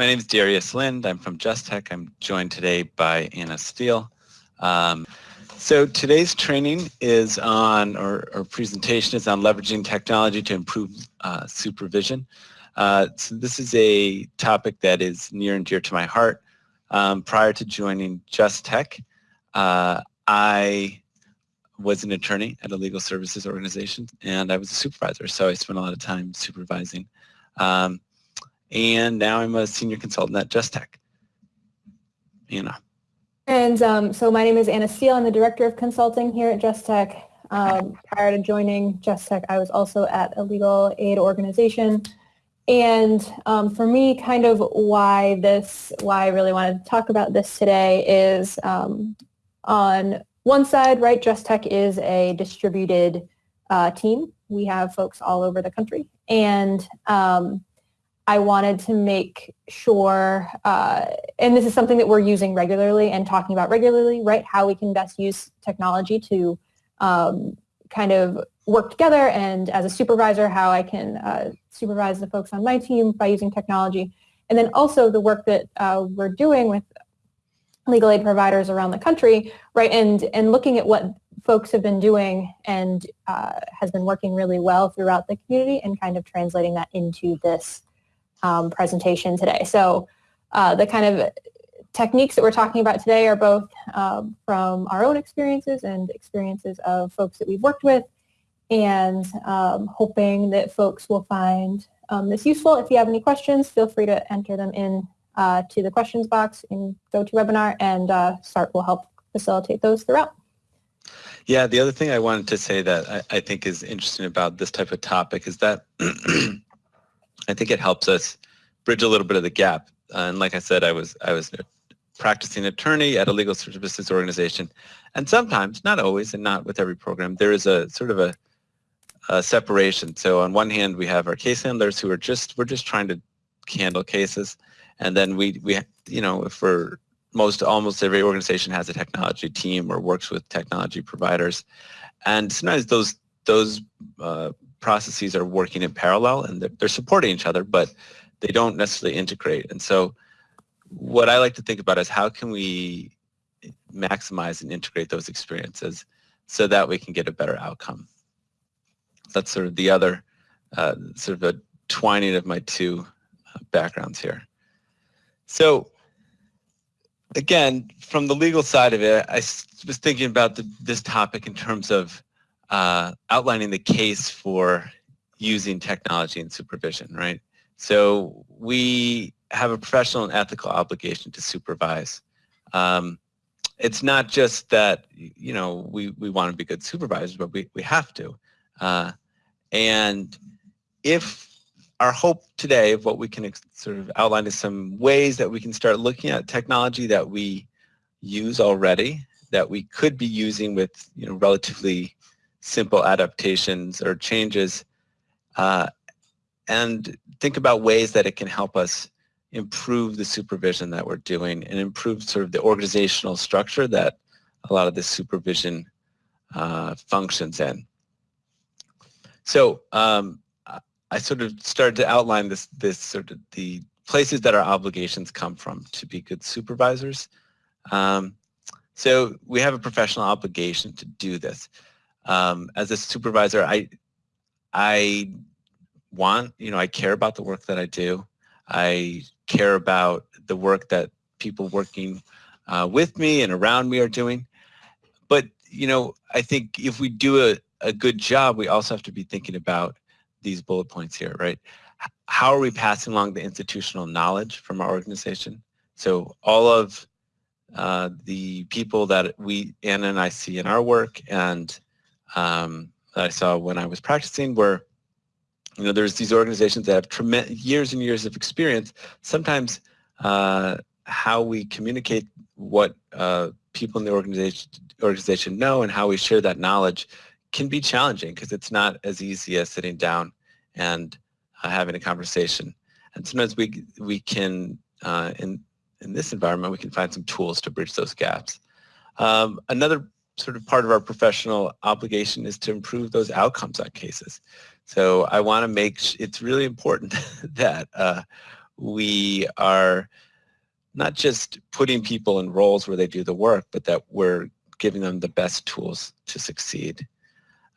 my name is Darius Lind. I'm from Just Tech. I'm joined today by Anna Steele. Um, so today's training is on, or, or, presentation is on leveraging technology to improve uh, supervision. Uh, so this is a topic that is near and dear to my heart. Um, prior to joining Just Tech, uh, I was an attorney at a legal services organization and I was a supervisor, so I spent a lot of time supervising. Um, and now I'm a senior consultant at Just Tech. Anna. And um, so my name is Anna Steele. I'm the Director of Consulting here at Just Tech. Um, prior to joining Just Tech, I was also at a legal aid organization. And um, for me, kind of why this, why I really wanted to talk about this today is um, on one side, right, Just Tech is a distributed uh, team. We have folks all over the country. And um, I wanted to make sure, uh, and this is something that we're using regularly and talking about regularly, right, how we can best use technology to um, kind of work together and as a supervisor, how I can uh, supervise the folks on my team by using technology. And then also the work that uh, we're doing with legal aid providers around the country, right, and, and looking at what folks have been doing and uh, has been working really well throughout the community and kind of translating that into this um, presentation today. So uh, the kind of techniques that we're talking about today are both um, from our own experiences and experiences of folks that we've worked with and um, hoping that folks will find um, this useful. If you have any questions, feel free to enter them in uh, to the questions box in GoToWebinar and uh, START will help facilitate those throughout. Yeah, the other thing I wanted to say that I, I think is interesting about this type of topic is that I think it helps us bridge a little bit of the gap. Uh, and like I said, I was I was a practicing attorney at a legal services organization, and sometimes, not always, and not with every program, there is a sort of a, a separation. So on one hand, we have our case handlers who are just we're just trying to handle cases, and then we we you know if we're most almost every organization has a technology team or works with technology providers, and sometimes those those uh, processes are working in parallel and they're, they're supporting each other, but they don't necessarily integrate. And so what I like to think about is how can we maximize and integrate those experiences so that we can get a better outcome. That's sort of the other uh, sort of a twining of my two uh, backgrounds here. So again, from the legal side of it, I was thinking about the, this topic in terms of uh, outlining the case for using technology and supervision, right? So we have a professional and ethical obligation to supervise. Um, it's not just that, you know, we, we want to be good supervisors, but we, we have to. Uh, and if our hope today of what we can sort of outline is some ways that we can start looking at technology that we use already that we could be using with, you know, relatively simple adaptations or changes uh, and think about ways that it can help us improve the supervision that we're doing and improve sort of the organizational structure that a lot of this supervision uh, functions in. So um, I sort of started to outline this, this sort of the places that our obligations come from to be good supervisors. Um, so we have a professional obligation to do this um, as a supervisor, I, I want, you know, I care about the work that I do. I care about the work that people working uh, with me and around me are doing. But, you know, I think if we do a, a good job, we also have to be thinking about these bullet points here, right? How are we passing along the institutional knowledge from our organization? So all of uh, the people that we, Anna and I see in our work and um, that I saw when I was practicing where you know there's these organizations that have tremendous years and years of experience. Sometimes uh, how we communicate what uh, people in the organization organization know and how we share that knowledge can be challenging because it's not as easy as sitting down and uh, having a conversation. And sometimes we we can uh, in in this environment we can find some tools to bridge those gaps. Um, another sort of part of our professional obligation is to improve those outcomes on cases. So I want to make, it's really important that uh, we are not just putting people in roles where they do the work, but that we're giving them the best tools to succeed.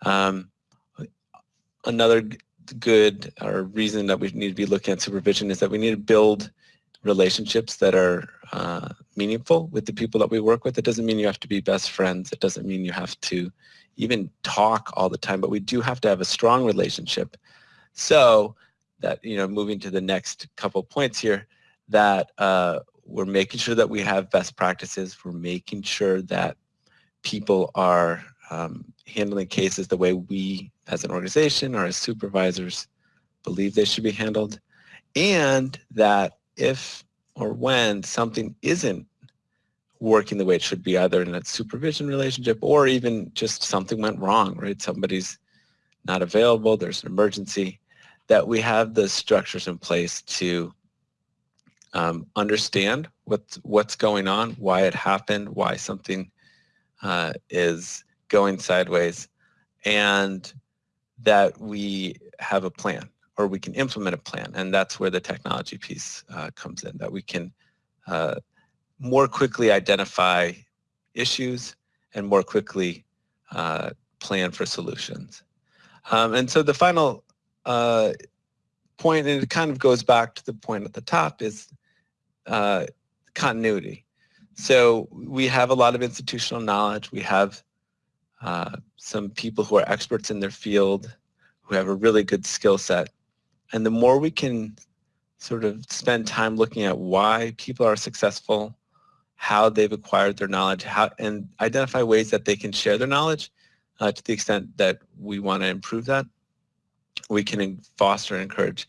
Um, another good or reason that we need to be looking at supervision is that we need to build relationships that are uh, meaningful with the people that we work with. It doesn't mean you have to be best friends. It doesn't mean you have to even talk all the time, but we do have to have a strong relationship. So that, you know, moving to the next couple points here, that uh, we're making sure that we have best practices. We're making sure that people are um, handling cases the way we as an organization or as supervisors believe they should be handled. And that if or when something isn't working the way it should be, either in a supervision relationship or even just something went wrong, right? Somebody's not available, there's an emergency, that we have the structures in place to um, understand what's, what's going on, why it happened, why something uh, is going sideways, and that we have a plan or we can implement a plan. And that's where the technology piece uh, comes in, that we can uh, more quickly identify issues and more quickly uh, plan for solutions. Um, and so the final uh, point, and it kind of goes back to the point at the top, is uh, continuity. So we have a lot of institutional knowledge. We have uh, some people who are experts in their field who have a really good skill set. And the more we can sort of spend time looking at why people are successful, how they've acquired their knowledge, how, and identify ways that they can share their knowledge uh, to the extent that we want to improve that, we can foster and encourage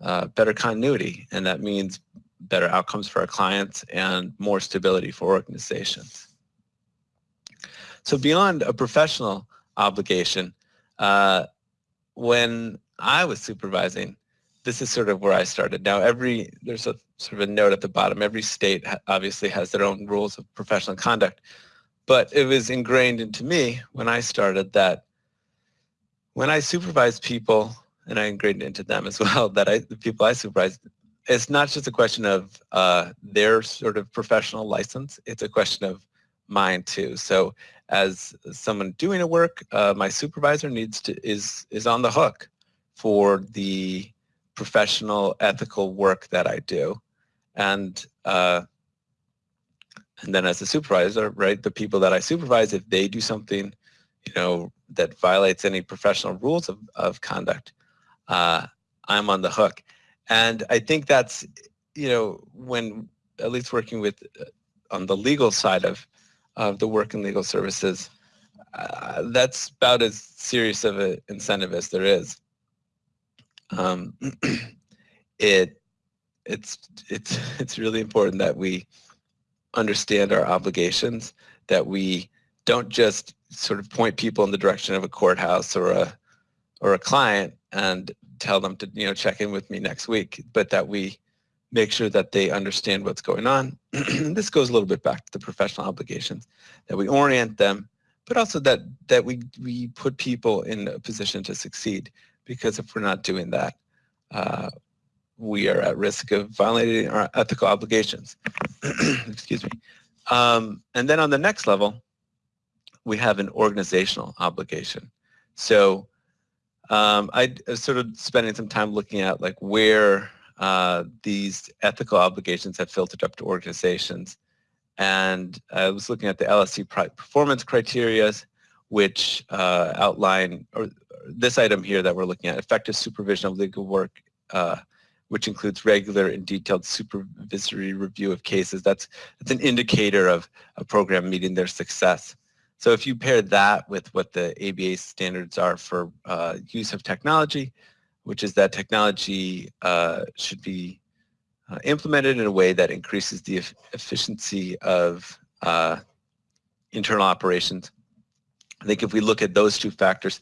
uh, better continuity. And that means better outcomes for our clients and more stability for organizations. So beyond a professional obligation, uh, when I was supervising, this is sort of where I started. Now every, there's a sort of a note at the bottom, every state obviously has their own rules of professional conduct, but it was ingrained into me when I started that when I supervise people, and I ingrained into them as well, that I, the people I supervise, it's not just a question of uh, their sort of professional license, it's a question of mine too. So as someone doing a work, uh, my supervisor needs to is is on the hook for the professional ethical work that I do, and uh, and then as a supervisor, right, the people that I supervise, if they do something, you know, that violates any professional rules of of conduct, uh, I'm on the hook, and I think that's you know when at least working with uh, on the legal side of of the work in legal services, uh, that's about as serious of an incentive as there is. Um, it it's it's it's really important that we understand our obligations, that we don't just sort of point people in the direction of a courthouse or a or a client and tell them to you know check in with me next week, but that we make sure that they understand what's going on. this goes a little bit back to the professional obligations, that we orient them, but also that, that we, we put people in a position to succeed. Because if we're not doing that, uh, we are at risk of violating our ethical obligations. Excuse me. Um, and then on the next level, we have an organizational obligation. So um, I sort of spending some time looking at like where uh, these ethical obligations have filtered up to organizations. And I was looking at the LSC performance criteria, which uh, outline, or this item here that we're looking at, effective supervision of legal work, uh, which includes regular and detailed supervisory review of cases. That's, that's an indicator of a program meeting their success. So if you pair that with what the ABA standards are for uh, use of technology, which is that technology uh, should be uh, implemented in a way that increases the e efficiency of uh, internal operations. I think if we look at those two factors,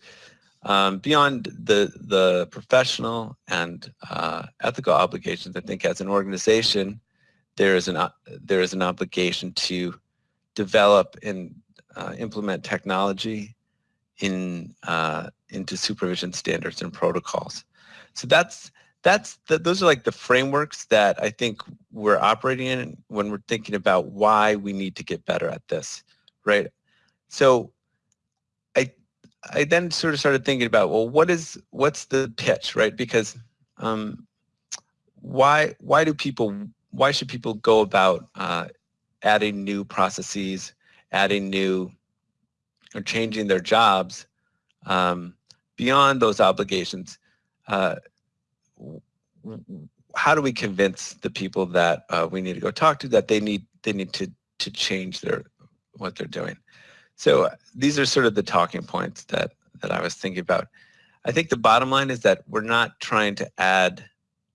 um, beyond the, the professional and uh, ethical obligations, I think as an organization, there is an, there is an obligation to develop and uh, implement technology in, uh, into supervision standards and protocols. So that's that's the, those are like the frameworks that I think we're operating in when we're thinking about why we need to get better at this, right? So I then sort of started thinking about well, what is what's the pitch, right? Because um, why why do people why should people go about uh, adding new processes, adding new or changing their jobs um, beyond those obligations? Uh, how do we convince the people that uh, we need to go talk to that they need they need to to change their what they're doing? So these are sort of the talking points that that I was thinking about. I think the bottom line is that we're not trying to add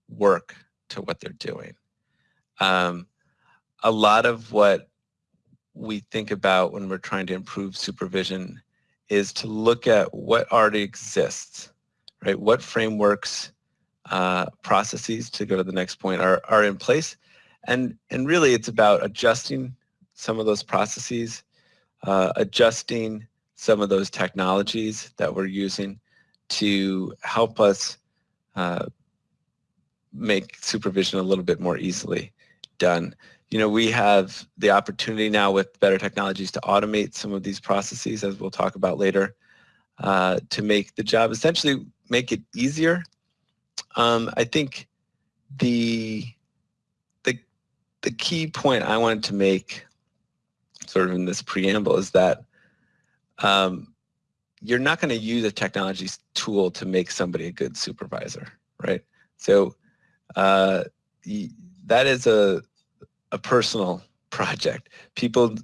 work to what they're doing. Um, a lot of what we think about when we're trying to improve supervision is to look at what already exists, right? What frameworks uh, processes, to go to the next point, are, are in place. And, and really it's about adjusting some of those processes, uh, adjusting some of those technologies that we're using to help us uh, make supervision a little bit more easily done. You know, we have the opportunity now with better technologies to automate some of these processes, as we'll talk about later, uh, to make the job essentially make it easier um, I think the the the key point I wanted to make, sort of in this preamble, is that um, you're not going to use a technology tool to make somebody a good supervisor, right? So uh, that is a a personal project. People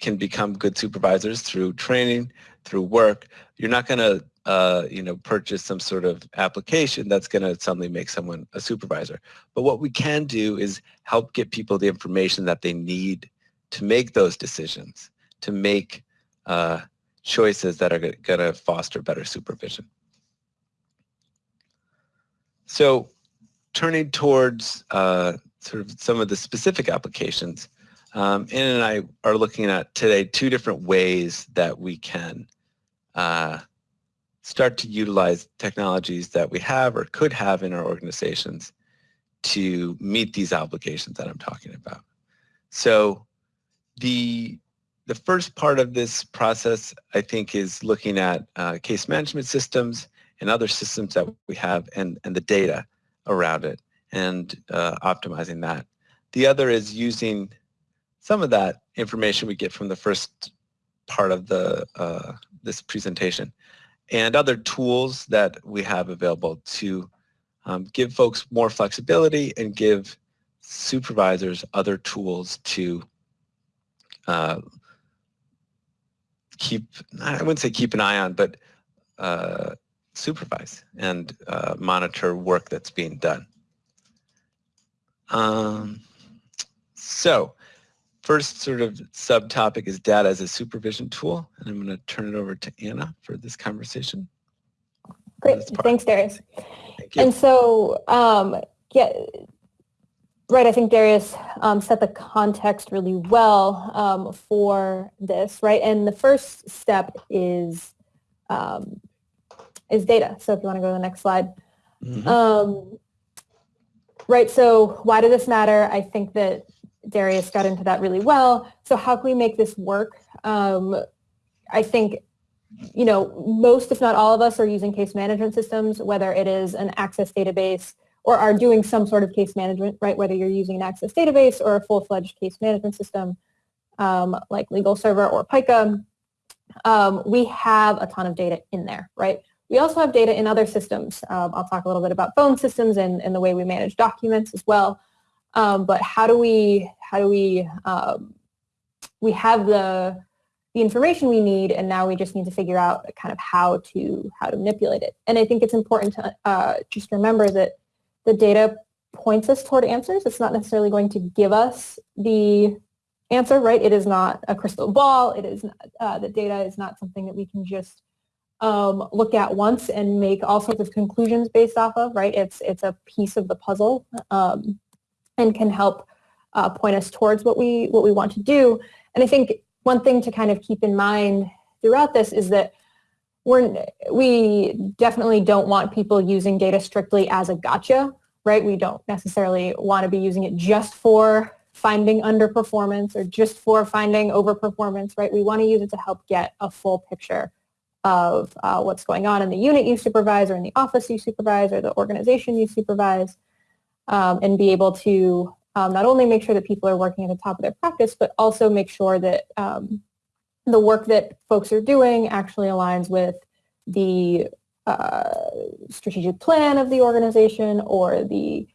can become good supervisors through training, through work. You're not going to uh, you know, purchase some sort of application that's going to suddenly make someone a supervisor. But what we can do is help get people the information that they need to make those decisions, to make uh, choices that are going to foster better supervision. So turning towards uh, sort of some of the specific applications, um, Anna and I are looking at today two different ways that we can uh, start to utilize technologies that we have or could have in our organizations to meet these obligations that I'm talking about. So the the first part of this process, I think, is looking at uh, case management systems and other systems that we have and, and the data around it and uh, optimizing that. The other is using some of that information we get from the first part of the uh, this presentation and other tools that we have available to um, give folks more flexibility and give supervisors other tools to uh, keep, I wouldn't say keep an eye on, but uh, supervise and uh, monitor work that's being done. Um, so First sort of subtopic is data as a supervision tool, and I'm going to turn it over to Anna for this conversation. Great, thanks Darius. Thank and so, um, yeah, right, I think Darius um, set the context really well um, for this, right? And the first step is um, is data. So if you want to go to the next slide. Mm -hmm. right, so why does this matter? I think that Darius got into that really well. So how can we make this work? Um, I think, you know, most, if not all of us are using case management systems, whether it is an access database or are doing some sort of case management, right? Whether you're using an access database or a full-fledged case management system um, like LegalServer or Pika, um, we have a ton of data in there, right? We also have data in other systems. Um, I'll talk a little bit about phone systems and, and the way we manage documents as well. Um, but how do we, how do we, um, we have the, the information we need and now we just need to figure out kind of how to, how to manipulate it. And I think it's important to uh, just remember that the data points us toward answers. It's not necessarily going to give us the answer, right? It is not a crystal ball. It is not, uh, the data is not something that we can just um, look at once and make all sorts of conclusions based off of, right? It's it's a piece of the puzzle. Um, and can help uh, point us towards what we what we want to do. And I think one thing to kind of keep in mind throughout this is that we're, we definitely don't want people using data strictly as a gotcha, right? We don't necessarily want to be using it just for finding underperformance or just for finding overperformance, right? We want to use it to help get a full picture of uh, what's going on in the unit you supervise or in the office you supervise or the organization you supervise um, and be able to um, not only make sure that people are working at the top of their practice, but also make sure that um, the work that folks are doing actually aligns with the uh, strategic plan of the organization or the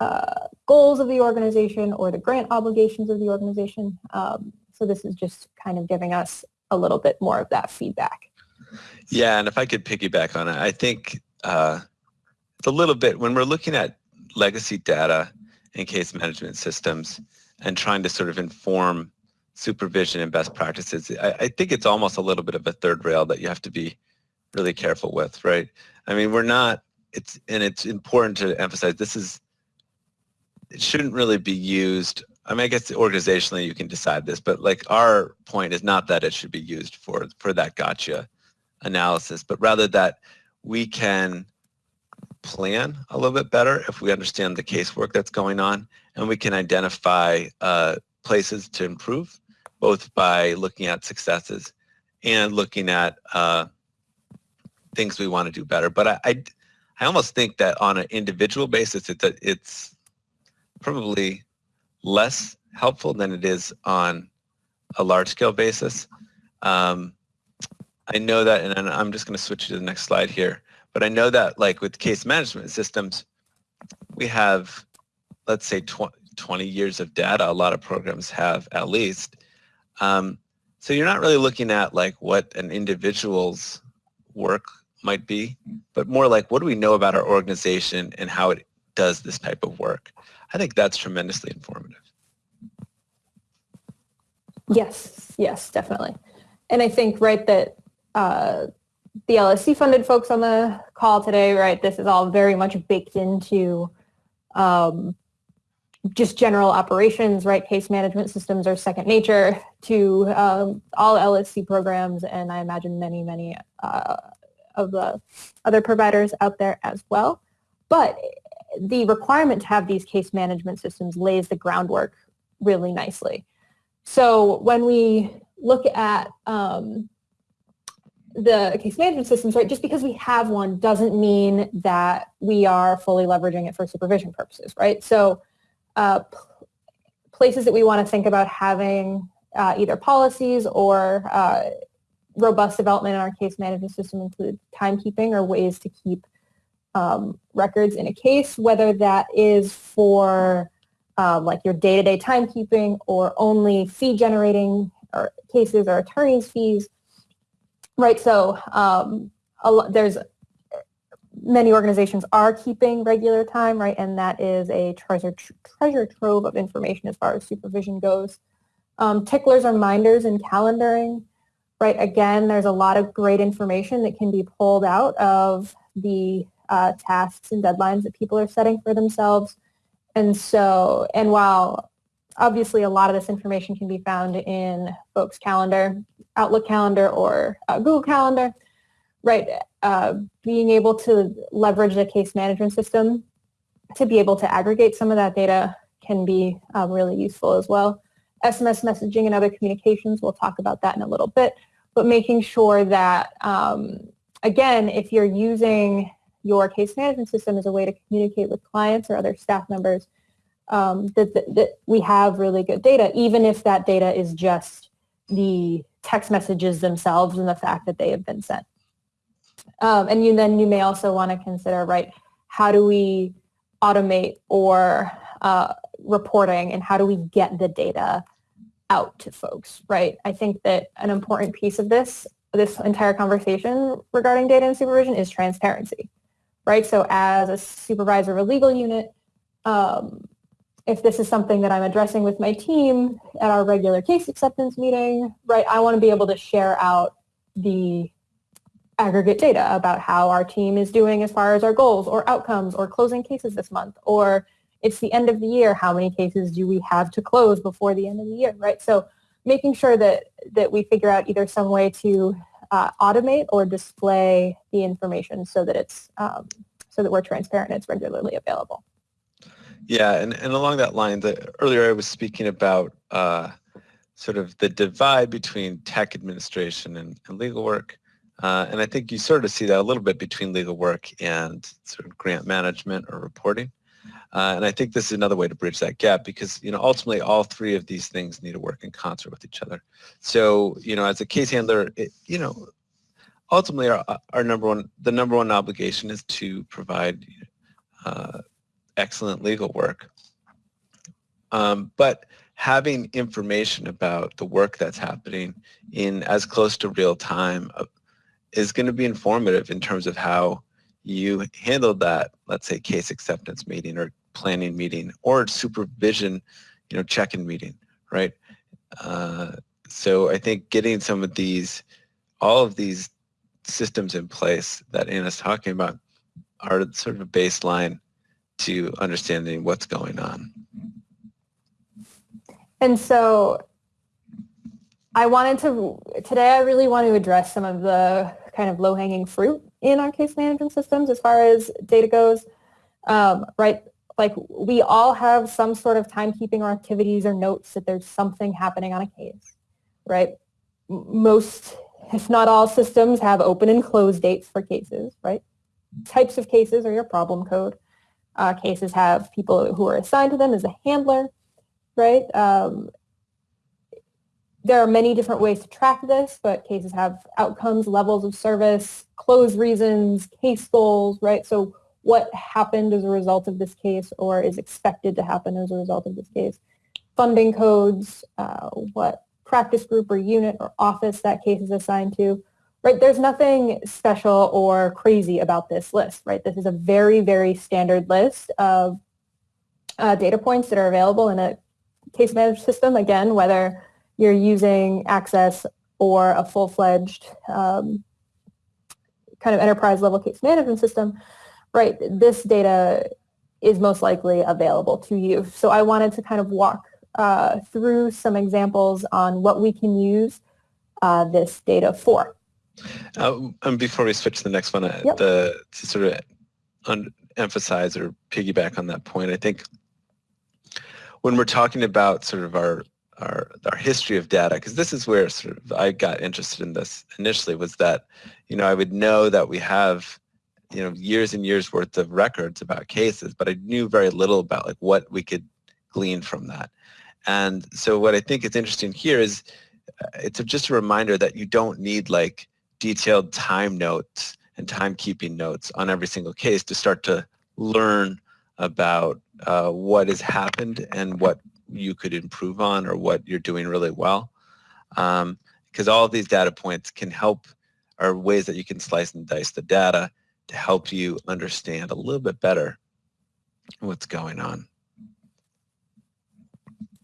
uh, goals of the organization or the grant obligations of the organization. Um, so this is just kind of giving us a little bit more of that feedback. Yeah, and if I could piggyback on it, I think uh, it's a little bit, when we're looking at legacy data and case management systems and trying to sort of inform supervision and best practices, I, I think it's almost a little bit of a third rail that you have to be really careful with, right? I mean, we're not, it's, and it's important to emphasize this is, it shouldn't really be used I mean, I guess organizationally you can decide this, but like our point is not that it should be used for for that gotcha analysis, but rather that we can plan a little bit better if we understand the casework that's going on and we can identify uh, places to improve both by looking at successes and looking at uh, things we want to do better. But I, I, I, almost think that on an individual basis, it's, a, it's probably less helpful than it is on a large scale basis. Um, I know that, and I'm just going to switch to the next slide here, but I know that like with case management systems, we have, let's say 20 years of data, a lot of programs have at least. Um, so you're not really looking at like what an individual's work might be, but more like what do we know about our organization and how it does this type of work. I think that's tremendously informative. Yes, yes, definitely. And I think, right, that uh, the LSC funded folks on the call today, right? This is all very much baked into um, just general operations, right? Case management systems are second nature to um, all LSC programs, and I imagine many, many uh, of the other providers out there as well. But the requirement to have these case management systems lays the groundwork really nicely. So when we look at um, the case management systems, right, just because we have one doesn't mean that we are fully leveraging it for supervision purposes, right? So uh, places that we want to think about having uh, either policies or uh, robust development in our case management system include timekeeping or ways to keep um, records in a case, whether that is for um, like your day-to-day timekeeping or only fee generating or cases or attorney's fees Right. So um, lot, there's many organizations are keeping regular time, right? And that is a treasure treasure trove of information as far as supervision goes. Um, ticklers or minders and calendaring, right? Again, there's a lot of great information that can be pulled out of the uh, tasks and deadlines that people are setting for themselves. And so, and while obviously a lot of this information can be found in folks' calendar, Outlook calendar or uh, Google Calendar, right? Uh, being able to leverage the case management system to be able to aggregate some of that data can be uh, really useful as well. SMS messaging and other communications, we'll talk about that in a little bit, but making sure that, um, again, if you're using your case management system as a way to communicate with clients or other staff members, um, that, that, that we have really good data, even if that data is just the text messages themselves and the fact that they have been sent. Um, and you, then you may also want to consider, right, how do we automate or uh, reporting and how do we get the data out to folks, right? I think that an important piece of this, this entire conversation regarding data and supervision is transparency, right? So as a supervisor of a legal unit, um, if this is something that I'm addressing with my team at our regular case acceptance meeting, right, I want to be able to share out the aggregate data about how our team is doing as far as our goals or outcomes or closing cases this month or it's the end of the year, how many cases do we have to close before the end of the year, right? So making sure that, that we figure out either some way to uh, automate or display the information so that it's um, so that we're transparent and it's regularly available. Yeah, and, and along that line, the, earlier I was speaking about uh, sort of the divide between tech administration and, and legal work. Uh, and I think you sort of see that a little bit between legal work and sort of grant management or reporting. Uh, and I think this is another way to bridge that gap because, you know, ultimately all three of these things need to work in concert with each other. So, you know, as a case handler, it, you know, ultimately our, our number one, the number one obligation is to provide uh, excellent legal work. Um, but having information about the work that's happening in as close to real time uh, is going to be informative in terms of how you handled that, let's say, case acceptance meeting or planning meeting or supervision, you know, check-in meeting, right? Uh, so I think getting some of these, all of these systems in place that Anna's talking about are sort of a baseline to understanding what's going on. And so I wanted to, today I really want to address some of the kind of low-hanging fruit in our case management systems as far as data goes, um, right? Like we all have some sort of timekeeping or activities or notes that there's something happening on a case, right? Most, if not all systems have open and close dates for cases, right? Types of cases are your problem code. Uh, cases have people who are assigned to them as a handler, right? Um, there are many different ways to track this, but cases have outcomes, levels of service, close reasons, case goals, right? So what happened as a result of this case or is expected to happen as a result of this case. Funding codes, uh, what practice group or unit or office that case is assigned to, right? There's nothing special or crazy about this list, right? This is a very, very standard list of uh, data points that are available in a case management system, again, whether you're using Access or a full-fledged um, kind of enterprise level case management system, right, this data is most likely available to you. So I wanted to kind of walk uh, through some examples on what we can use uh, this data for. Uh, and before we switch to the next one, uh, yep. the, to sort of emphasize or piggyback on that point, I think when we're talking about sort of our our our history of data because this is where sort of I got interested in this initially was that you know I would know that we have you know years and years worth of records about cases but I knew very little about like what we could glean from that. And so what I think is interesting here is uh, it's just a reminder that you don't need like detailed time notes and timekeeping notes on every single case to start to learn about uh, what has happened and what you could improve on or what you're doing really well. Because um, all these data points can help, are ways that you can slice and dice the data to help you understand a little bit better what's going on.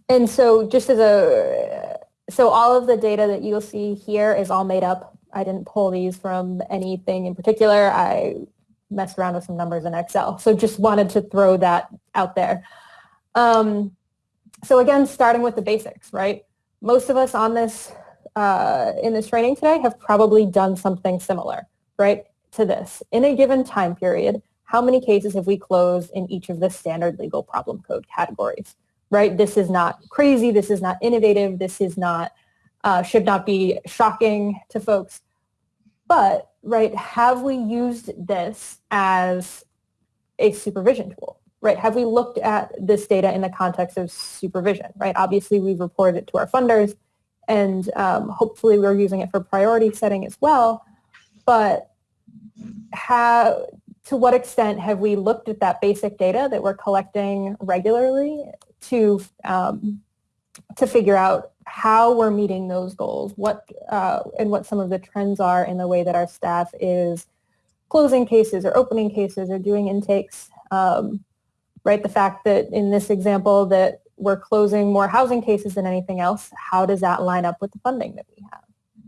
And so just as a, so all of the data that you'll see here is all made up. I didn't pull these from anything in particular. I messed around with some numbers in Excel. So just wanted to throw that out there. Um, so again, starting with the basics, right? Most of us on this, uh, in this training today have probably done something similar, right, to this. In a given time period, how many cases have we closed in each of the standard legal problem code categories, right? This is not crazy. This is not innovative. This is not, uh, should not be shocking to folks. But, right, have we used this as a supervision tool? Right? Have we looked at this data in the context of supervision, right? Obviously, we've reported it to our funders, and um, hopefully we're using it for priority setting as well. But how, to what extent have we looked at that basic data that we're collecting regularly to um, to figure out how we're meeting those goals, what uh, and what some of the trends are in the way that our staff is closing cases or opening cases or doing intakes. Um, right? The fact that in this example that we're closing more housing cases than anything else, how does that line up with the funding that we have,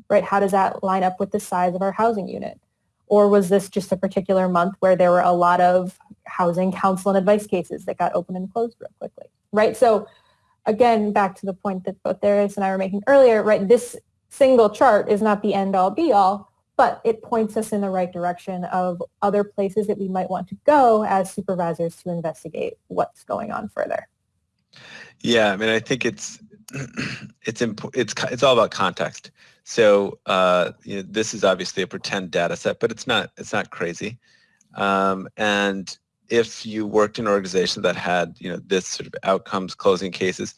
right? How does that line up with the size of our housing unit? Or was this just a particular month where there were a lot of housing counsel and advice cases that got open and closed real quickly, right? So again, back to the point that both Darius and I were making earlier, right? This single chart is not the end all be all. But it points us in the right direction of other places that we might want to go as supervisors to investigate what's going on further. Yeah, I mean, I think it's it's imp- it's it's all about context. So uh, you know, this is obviously a pretend data set, but it's not it's not crazy. Um, and if you worked in an organization that had you know this sort of outcomes closing cases,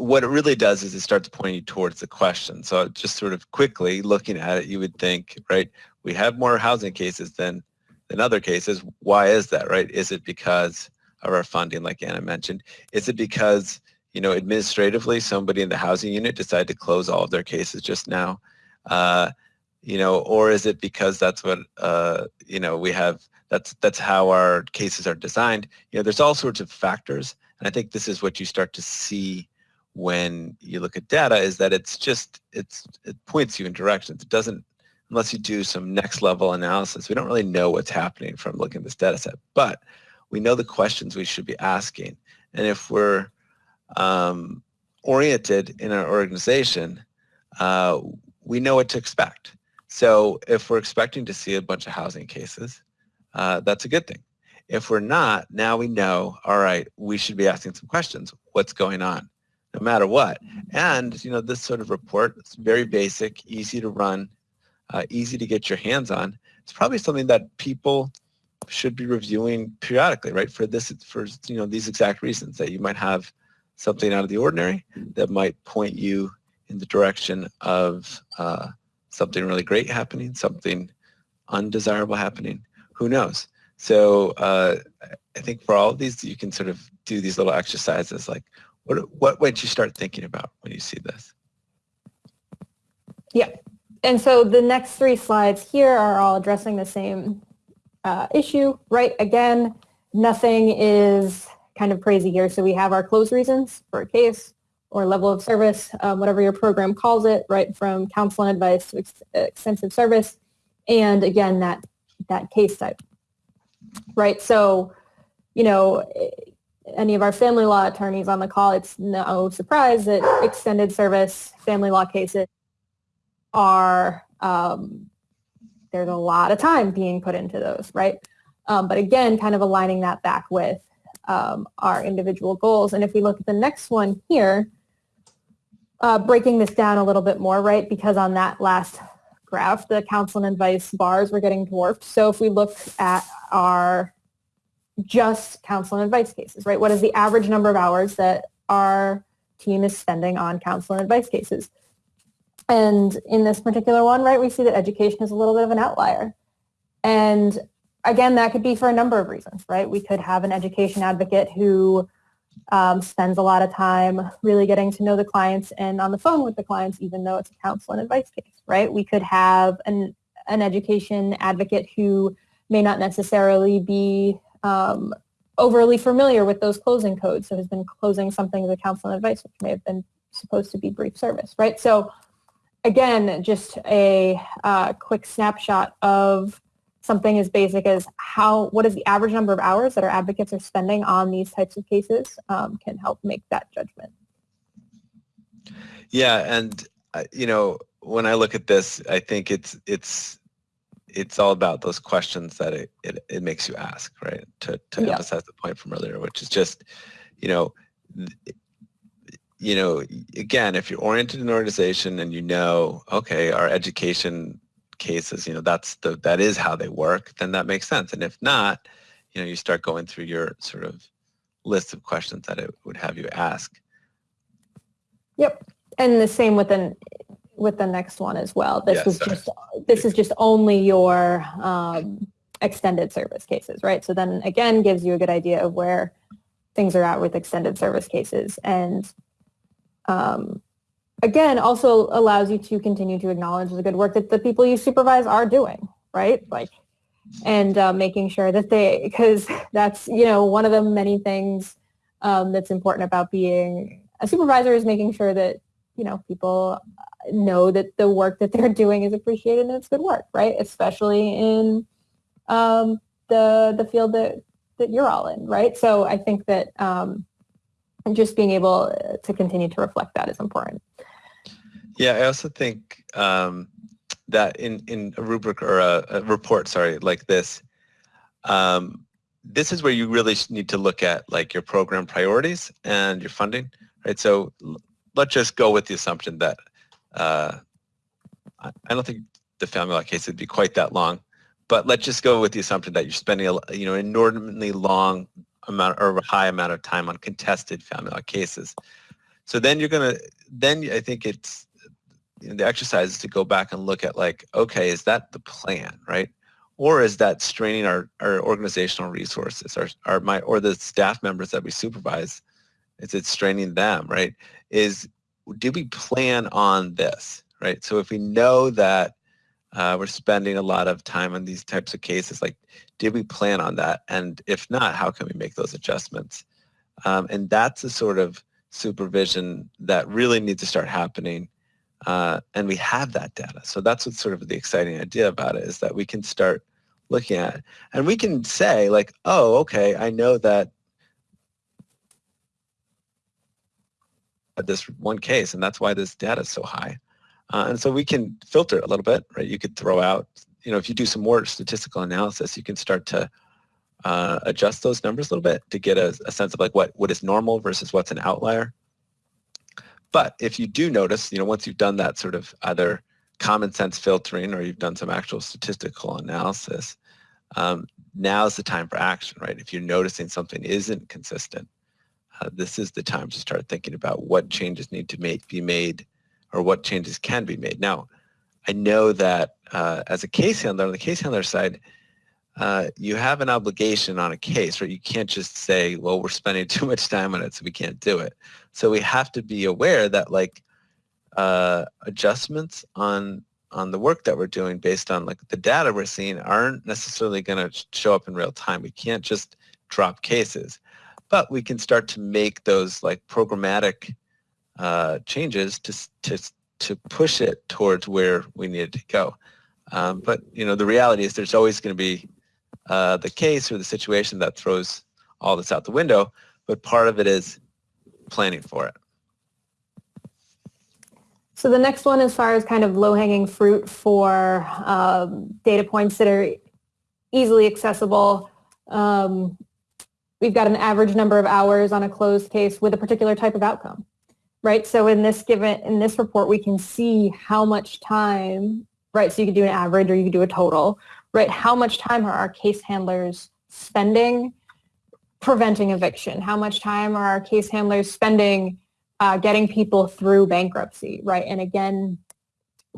what it really does is it starts pointing towards the question. So just sort of quickly looking at it, you would think, right, we have more housing cases than than other cases. Why is that, right? Is it because of our funding, like Anna mentioned? Is it because you know, administratively, somebody in the housing unit decided to close all of their cases just now, uh, you know, or is it because that's what, uh, you know, we have, that's, that's how our cases are designed. You know, there's all sorts of factors. And I think this is what you start to see when you look at data is that it's just, it's, it points you in directions. It doesn't, unless you do some next level analysis, we don't really know what's happening from looking at this data set, but we know the questions we should be asking. And if we're, um, oriented in our organization, uh, we know what to expect. So if we're expecting to see a bunch of housing cases, uh, that's a good thing. If we're not, now we know, all right, we should be asking some questions. What's going on? No matter what. And, you know, this sort of report, it's very basic, easy to run, uh, easy to get your hands on. It's probably something that people should be reviewing periodically, right? For this, for, you know, these exact reasons that you might have something out of the ordinary that might point you in the direction of uh, something really great happening, something undesirable happening. Who knows? So uh, I think for all of these, you can sort of do these little exercises like, what, what would you start thinking about when you see this? Yeah. And so the next three slides here are all addressing the same uh, issue, right? Again, nothing is kind of crazy here. So we have our close reasons for a case or level of service, um, whatever your program calls it, right from counsel and advice to ex- extensive service. And again, that, that case type, right? So, you know, any of our family law attorneys on the call, it's no surprise that extended service family law cases are, um, there's a lot of time being put into those, right? Um, but again, kind of aligning that back with um, our individual goals. And if we look at the next one here, uh, breaking this down a little bit more, right? Because on that last graph, the counsel and advice bars were getting dwarfed. So if we look at our just counsel and advice cases, right? What is the average number of hours that our team is spending on counsel and advice cases? And in this particular one, right, we see that education is a little bit of an outlier. And again, that could be for a number of reasons, right? We could have an education advocate who um, spends a lot of time really getting to know the clients and on the phone with the clients, even though it's a counsel and advice case, right? We could have an, an education advocate who may not necessarily be um, overly familiar with those closing codes, so has been closing something as a counsel and advice, which may have been supposed to be brief service, right? So again, just a uh, quick snapshot of something as basic as how what is the average number of hours that our advocates are spending on these types of cases um, can help make that judgment. Yeah, and uh, you know when I look at this, I think it's it's it's all about those questions that it, it, it makes you ask, right? To, to yeah. emphasize the point from earlier, which is just, you know, you know, again, if you're oriented in an organization and you know, okay, our education cases, you know, that's the that is how they work, then that makes sense. And if not, you know, you start going through your sort of list of questions that it would have you ask. Yep. And the same with the with the next one as well. This was just this is just only your um, extended service cases, right? So then again gives you a good idea of where things are at with extended service cases. And um, again, also allows you to continue to acknowledge the good work that the people you supervise are doing, right? Like, and uh, making sure that they, because that's, you know, one of the many things um, that's important about being a supervisor is making sure that, you know, people know that the work that they're doing is appreciated and it's good work, right? Especially in um, the, the field that, that you're all in, right? So I think that um, just being able to continue to reflect that is important. Yeah, I also think um, that in, in a rubric or a, a report, sorry, like this, um, this is where you really need to look at like your program priorities and your funding, right? So let's just go with the assumption that uh, I don't think the family law case would be quite that long, but let's just go with the assumption that you're spending a you know inordinately long amount or a high amount of time on contested family law cases. So then you're gonna then I think it's you know, the exercise is to go back and look at like okay is that the plan right or is that straining our, our organizational resources, our, our my or the staff members that we supervise? Is it straining them, right? Is do we plan on this, right? So if we know that uh, we're spending a lot of time on these types of cases, like did we plan on that? And if not, how can we make those adjustments? Um, and that's the sort of supervision that really needs to start happening uh, and we have that data. So that's what's sort of the exciting idea about it is that we can start looking at. It. And we can say like, oh, okay, I know that this one case, and that's why this data is so high. Uh, and so we can filter a little bit, right? You could throw out, you know, if you do some more statistical analysis, you can start to uh, adjust those numbers a little bit to get a, a sense of like what, what is normal versus what's an outlier. But if you do notice, you know, once you've done that sort of either common sense filtering or you've done some actual statistical analysis, um, now's the time for action, right? If you're noticing something isn't consistent, uh, this is the time to start thinking about what changes need to make, be made or what changes can be made. Now, I know that uh, as a case handler, on the case handler side, uh, you have an obligation on a case, right? You can't just say, well, we're spending too much time on it, so we can't do it. So we have to be aware that like uh, adjustments on on the work that we're doing based on like the data we're seeing aren't necessarily going to show up in real time. We can't just drop cases, but we can start to make those like programmatic uh, changes to to to push it towards where we need to go. Um, but you know the reality is there's always going to be uh, the case or the situation that throws all this out the window. But part of it is planning for it. So the next one, as far as kind of low-hanging fruit for um, data points that are easily accessible, um, we've got an average number of hours on a closed case with a particular type of outcome, right? So in this given in this report, we can see how much time, right? So you can do an average or you can do a total, right? How much time are our case handlers spending preventing eviction? How much time are our case handlers spending uh, getting people through bankruptcy, right? And again,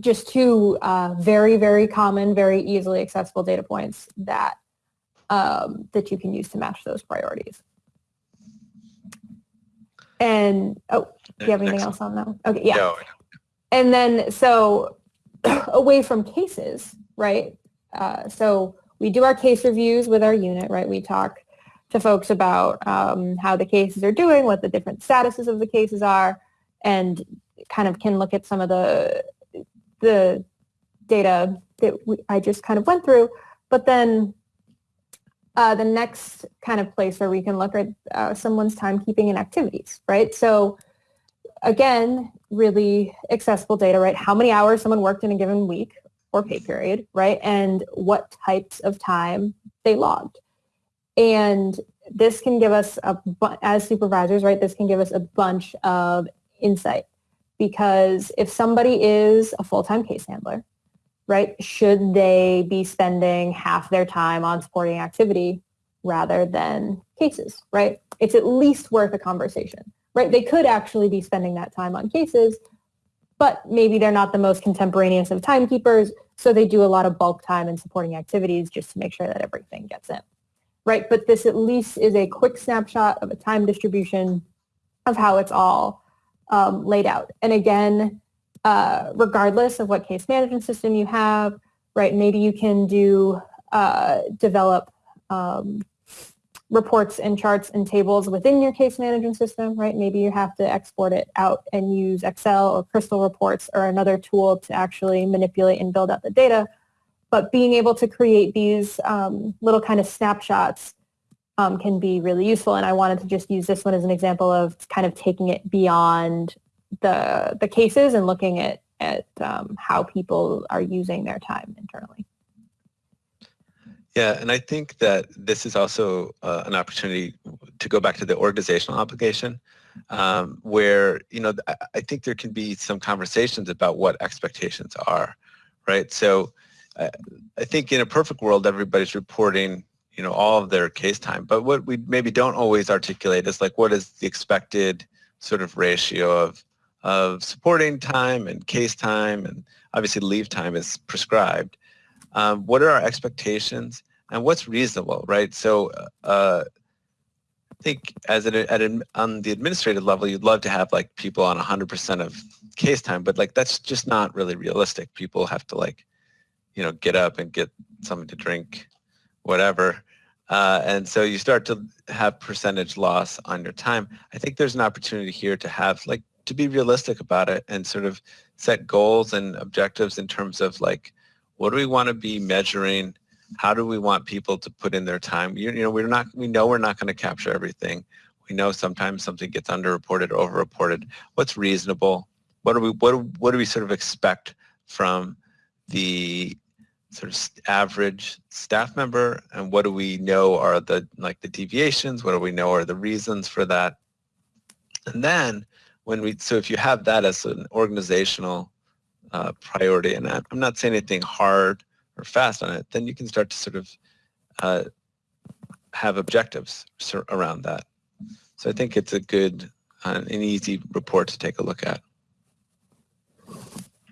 just two uh, very, very common, very easily accessible data points that um, that you can use to match those priorities. And oh, do you have anything else on that? Okay, yeah. No. And then so away from cases, right? Uh, so we do our case reviews with our unit, right? We talk to folks about um, how the cases are doing, what the different statuses of the cases are, and kind of can look at some of the the data that we, I just kind of went through. But then uh, the next kind of place where we can look at uh, someone's timekeeping and activities, right? So again, really accessible data, right? How many hours someone worked in a given week or pay period, right? And what types of time they logged. And this can give us, a, as supervisors, right, this can give us a bunch of insight because if somebody is a full-time case handler, right, should they be spending half their time on supporting activity rather than cases, right? It's at least worth a conversation, right? They could actually be spending that time on cases, but maybe they're not the most contemporaneous of timekeepers, so they do a lot of bulk time and supporting activities just to make sure that everything gets in right? But this at least is a quick snapshot of a time distribution of how it's all um, laid out. And again, uh, regardless of what case management system you have, right, maybe you can do, uh, develop um, reports and charts and tables within your case management system, right? Maybe you have to export it out and use Excel or Crystal reports or another tool to actually manipulate and build out the data but being able to create these um, little kind of snapshots um, can be really useful. And I wanted to just use this one as an example of kind of taking it beyond the the cases and looking at at um, how people are using their time internally. Yeah, and I think that this is also uh, an opportunity to go back to the organizational obligation, um, where you know I think there can be some conversations about what expectations are, right? So uh, I think in a perfect world, everybody's reporting you know all of their case time, but what we maybe don't always articulate is like what is the expected sort of ratio of of supporting time and case time, and obviously leave time is prescribed um, what are our expectations and what's reasonable, right? So uh, I think as an, at an, on the administrative level, you'd love to have like people on 100% of case time, but like that's just not really realistic. People have to like, you know, get up and get something to drink, whatever. Uh, and so you start to have percentage loss on your time. I think there's an opportunity here to have like to be realistic about it and sort of set goals and objectives in terms of like what do we want to be measuring? How do we want people to put in their time? You, you know, we're not, we know we're not going to capture everything. We know sometimes something gets underreported, overreported. What's reasonable? What do we, what, what do we sort of expect from the sort of average staff member and what do we know are the like the deviations what do we know are the reasons for that and then when we so if you have that as an organizational uh, priority, and I'm not saying anything hard or fast on it, then you can start to sort of uh, have objectives around that. So I think it's a good, uh, an easy report to take a look at.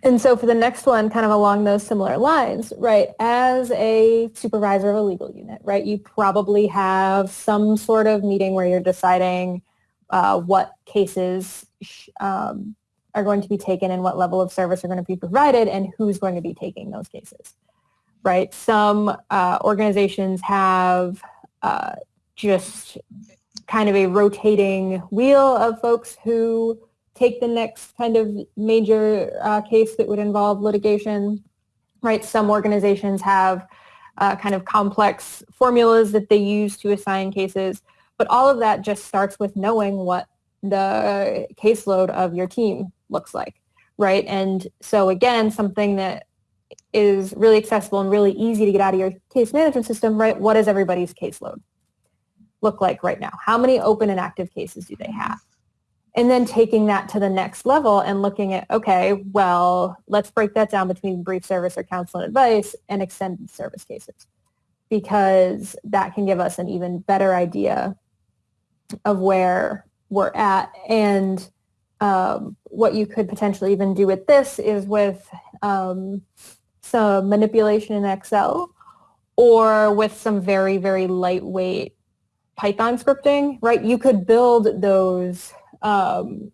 And so for the next one, kind of along those similar lines, right, as a supervisor of a legal unit, right, you probably have some sort of meeting where you're deciding uh, what cases um, are going to be taken and what level of service are going to be provided and who's going to be taking those cases, right? Some uh, organizations have uh, just kind of a rotating wheel of folks who take the next kind of major uh, case that would involve litigation, right? Some organizations have uh, kind of complex formulas that they use to assign cases, but all of that just starts with knowing what the caseload of your team looks like, right? And so again, something that is really accessible and really easy to get out of your case management system, right? What does everybody's caseload look like right now? How many open and active cases do they have? And then taking that to the next level and looking at, okay, well, let's break that down between brief service or counsel and advice and extended service cases because that can give us an even better idea of where we're at. And um, what you could potentially even do with this is with um, some manipulation in Excel or with some very, very lightweight Python scripting, right? You could build those um,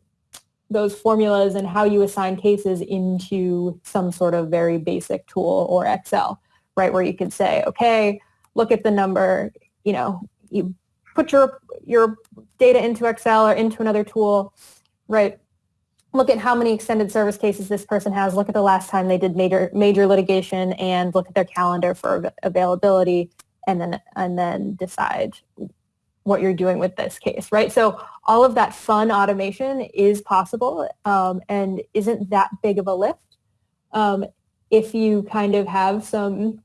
those formulas and how you assign cases into some sort of very basic tool or Excel, right? Where you could say, okay, look at the number, you know, you put your your data into Excel or into another tool, right? Look at how many extended service cases this person has. Look at the last time they did major major litigation, and look at their calendar for availability, and then and then decide what you're doing with this case, right? So all of that fun automation is possible um, and isn't that big of a lift um, if you kind of have some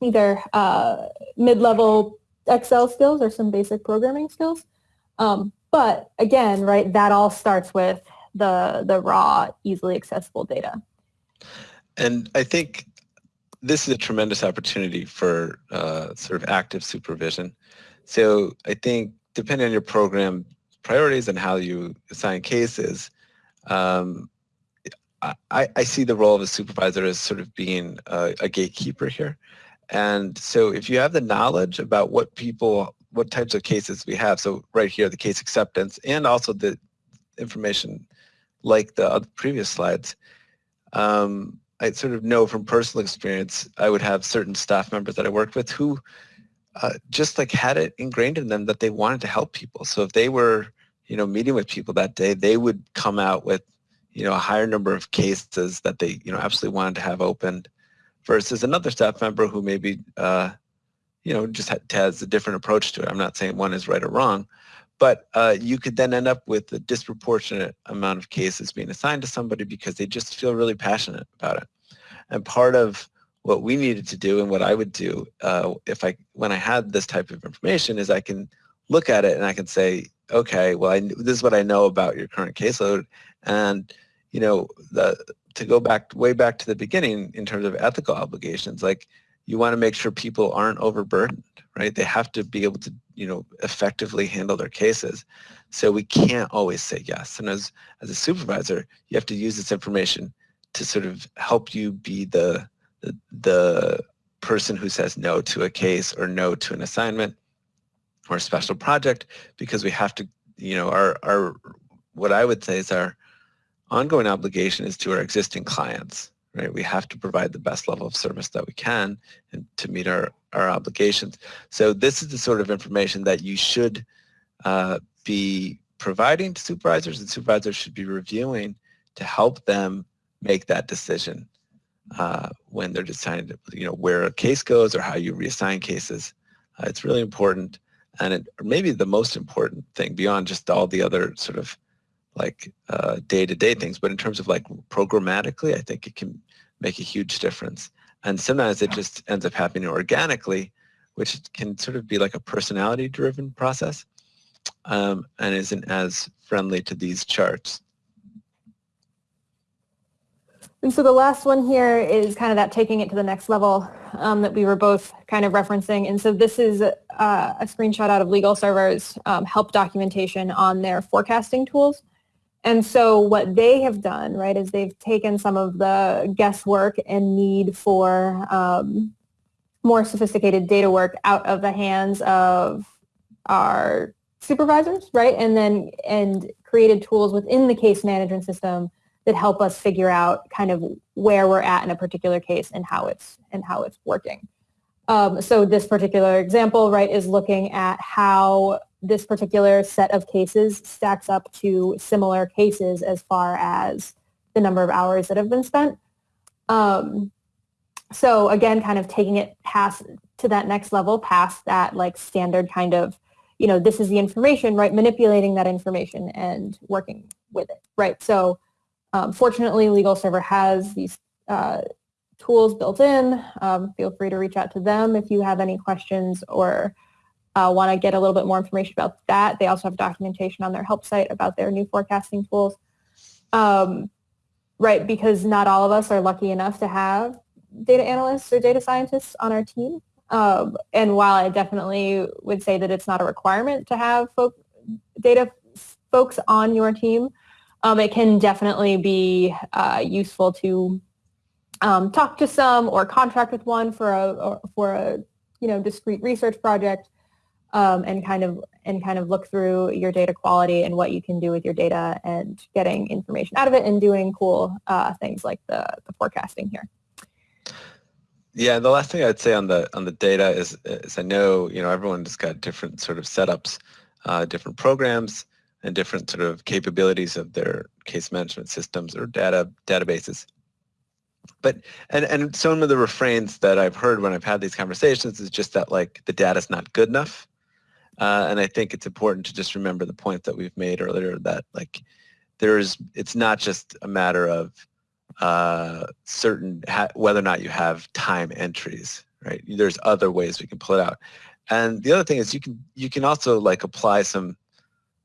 either uh, mid-level Excel skills or some basic programming skills. Um, but again, right, that all starts with the, the raw, easily accessible data. And I think this is a tremendous opportunity for uh, sort of active supervision. So I think depending on your program priorities and how you assign cases, um, I, I, see the role of a supervisor as sort of being a, a, gatekeeper here. And so if you have the knowledge about what people, what types of cases we have, so right here, the case acceptance and also the information like the previous slides, um, I sort of know from personal experience, I would have certain staff members that I worked with who uh, just like had it ingrained in them that they wanted to help people. So if they were, you know, meeting with people that day, they would come out with, you know, a higher number of cases that they, you know, absolutely wanted to have opened versus another staff member who maybe, uh, you know, just ha has a different approach to it. I'm not saying one is right or wrong, but uh, you could then end up with a disproportionate amount of cases being assigned to somebody because they just feel really passionate about it. And part of what we needed to do and what I would do uh, if I when I had this type of information is I can look at it and I can say, okay, well, I, this is what I know about your current caseload, and you know, the, to go back way back to the beginning in terms of ethical obligations, like you want to make sure people aren't overburdened, right? They have to be able to, you know, effectively handle their cases. So we can't always say yes. And as, as a supervisor, you have to use this information to sort of help you be the, the, the person who says no to a case or no to an assignment or a special project because we have to, you know, our, our what I would say is our ongoing obligation is to our existing clients, right? We have to provide the best level of service that we can and to meet our, our obligations. So this is the sort of information that you should uh, be providing to supervisors and supervisors should be reviewing to help them make that decision uh, when they're deciding, you know, where a case goes or how you reassign cases. Uh, it's really important and it, maybe the most important thing beyond just all the other sort of like uh, day-to-day things, but in terms of like programmatically, I think it can make a huge difference. And sometimes it just ends up happening organically, which can sort of be like a personality-driven process um, and isn't as friendly to these charts. And so the last one here is kind of that taking it to the next level um, that we were both kind of referencing. And so this is uh, a screenshot out of LegalServer's um, help documentation on their forecasting tools. And so what they have done, right, is they've taken some of the guesswork and need for um, more sophisticated data work out of the hands of our supervisors, right, and then and created tools within the case management system that help us figure out kind of where we're at in a particular case and how it's and how it's working. Um, so this particular example, right, is looking at how this particular set of cases stacks up to similar cases as far as the number of hours that have been spent. Um, so again, kind of taking it past to that next level, past that like standard kind of, you know, this is the information, right? Manipulating that information and working with it, right? So um, fortunately, LegalServer has these uh, tools built in. Um, feel free to reach out to them if you have any questions or uh, want to get a little bit more information about that, they also have documentation on their help site about their new forecasting tools. Um, right, because not all of us are lucky enough to have data analysts or data scientists on our team. Um, and while I definitely would say that it's not a requirement to have folk, data folks on your team, um, it can definitely be uh, useful to um, talk to some or contract with one for a for a you know discrete research project um, and kind of and kind of look through your data quality and what you can do with your data and getting information out of it and doing cool uh, things like the, the forecasting here. Yeah, the last thing I'd say on the on the data is, is I know you know everyone's got different sort of setups, uh, different programs, and different sort of capabilities of their case management systems or data databases. But and and some of the refrains that I've heard when I've had these conversations is just that like the data's not good enough, uh, and I think it's important to just remember the point that we've made earlier that like there's it's not just a matter of uh, certain whether or not you have time entries, right? There's other ways we can pull it out. And the other thing is you can you can also like apply some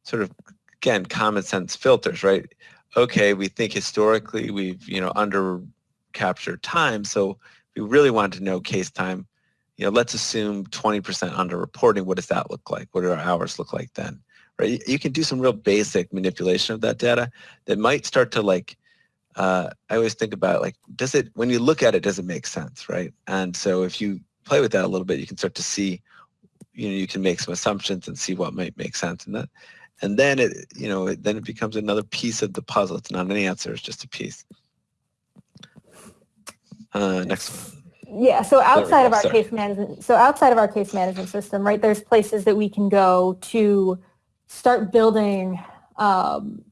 sort of again common sense filters, right? Okay, we think historically we've you know under captured time, so we really wanted to know case time you know, let's assume 20% underreporting. What does that look like? What do our hours look like then? Right? You can do some real basic manipulation of that data that might start to like, uh, I always think about like, does it, when you look at it, does it make sense, right? And so if you play with that a little bit, you can start to see, you know, you can make some assumptions and see what might make sense in that. And then it, you know, it, then it becomes another piece of the puzzle. It's not an answer, it's just a piece. Uh, next one. Yeah, so outside of our Sorry. case management, so outside of our case management system, right, there's places that we can go to start building um,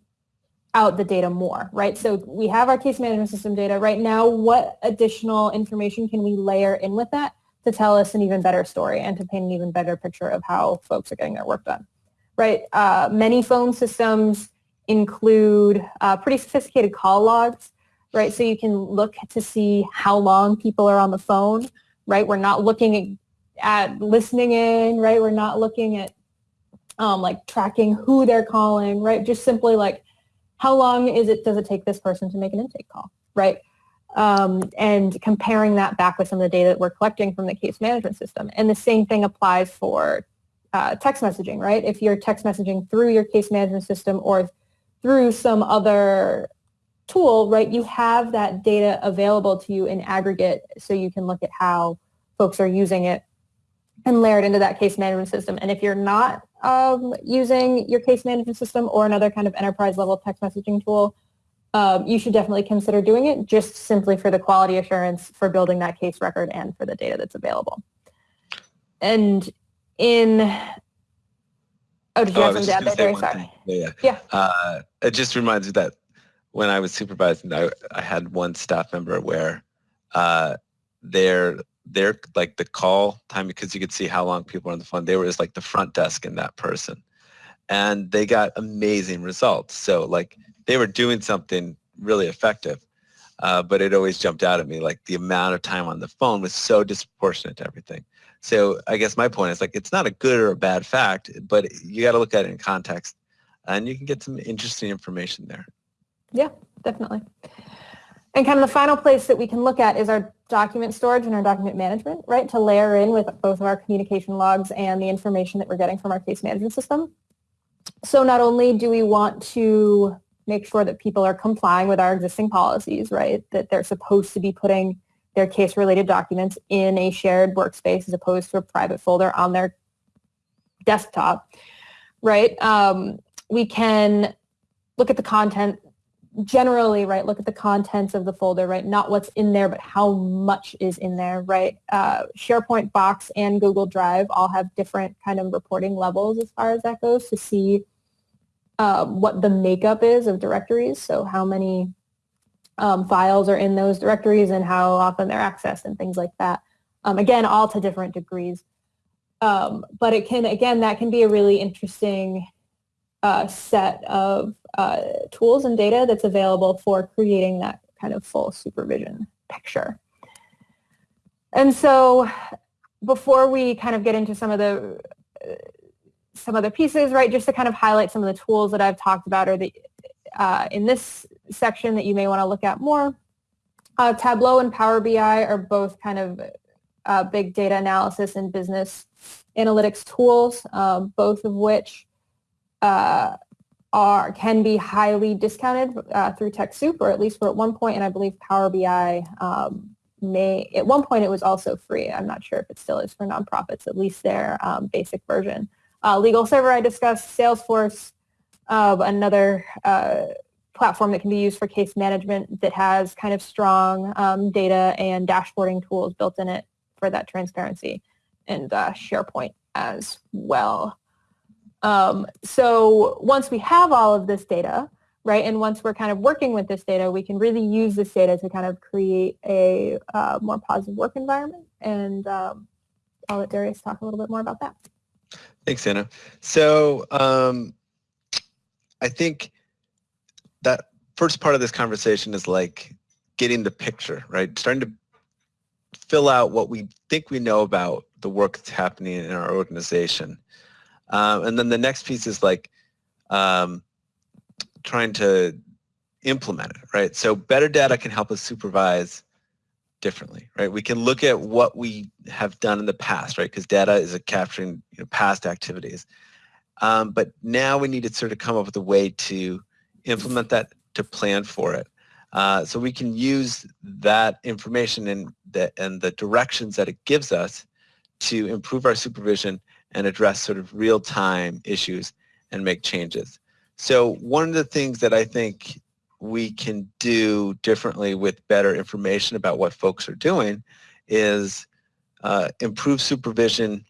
out the data more, right? So we have our case management system data right now. What additional information can we layer in with that to tell us an even better story and to paint an even better picture of how folks are getting their work done? right? Uh, many phone systems include uh, pretty sophisticated call logs, right? So you can look to see how long people are on the phone, right? We're not looking at, listening in, right? We're not looking at um, like tracking who they're calling, right? Just simply like how long is it does it take this person to make an intake call, right? Um, and comparing that back with some of the data that we're collecting from the case management system. And the same thing applies for uh, text messaging, right? If you're text messaging through your case management system or through some other tool, right, you have that data available to you in aggregate so you can look at how folks are using it and layer it into that case management system. And if you're not um, using your case management system or another kind of enterprise level text messaging tool, um, you should definitely consider doing it just simply for the quality assurance for building that case record and for the data that's available. And in, oh, did you Oh, have something to add there, Sorry. thing. Yeah, Yeah. yeah. Uh, it just reminds me that when I was supervising, I, I had one staff member where uh, their their like the call time because you could see how long people were on the phone. They were just like the front desk in that person, and they got amazing results. So like they were doing something really effective, uh, but it always jumped out at me like the amount of time on the phone was so disproportionate to everything. So I guess my point is like it's not a good or a bad fact, but you got to look at it in context, and you can get some interesting information there. Yeah, definitely. And kind of the final place that we can look at is our document storage and our document management, right? To layer in with both of our communication logs and the information that we're getting from our case management system. So not only do we want to make sure that people are complying with our existing policies, right? That they're supposed to be putting their case-related documents in a shared workspace as opposed to a private folder on their desktop, right? Um, we can look at the content generally, right, look at the contents of the folder, right, not what's in there, but how much is in there, right? Uh, SharePoint, Box, and Google Drive all have different kind of reporting levels as far as that goes to see um, what the makeup is of directories, so how many um, files are in those directories and how often they're accessed and things like that. Um, again, all to different degrees. Um, but it can, again, that can be a really interesting uh, set of uh, tools and data that's available for creating that kind of full supervision picture. And so before we kind of get into some of the uh, some other pieces, right, just to kind of highlight some of the tools that I've talked about or the uh, in this section that you may want to look at more. Uh, Tableau and Power BI are both kind of uh, big data analysis and business analytics tools, um, both of which uh, are can be highly discounted uh, through TechSoup, or at least were at one point, and I believe Power BI um, may at one point it was also free. I'm not sure if it still is for nonprofits, at least their um, basic version. Uh, Legal Server I discussed, Salesforce, uh, another platform that can be used for case management that has kind of strong um, data and dashboarding tools built in it for that transparency, and uh, SharePoint as well. Um, so once we have all of this data, right, and once we're kind of working with this data, we can really use this data to kind of create a uh, more positive work environment. And um, I'll let Darius talk a little bit more about that. Thanks, Anna. So um, I think that first part of this conversation is like getting the picture, right? Starting to fill out what we think we know about the work that's happening in our organization. Um, and then the next piece is like um, trying to implement it, right? So better data can help us supervise differently, right? We can look at what we have done in the past, right? Because data is a capturing you know, past activities. Um, but now we need to sort of come up with a way to implement that, to plan for it. Uh, so we can use that information and the, and the directions that it gives us to improve our supervision and address sort of real-time issues and make changes. So one of the things that I think we can do differently with better information about what folks are doing is uh, improve supervision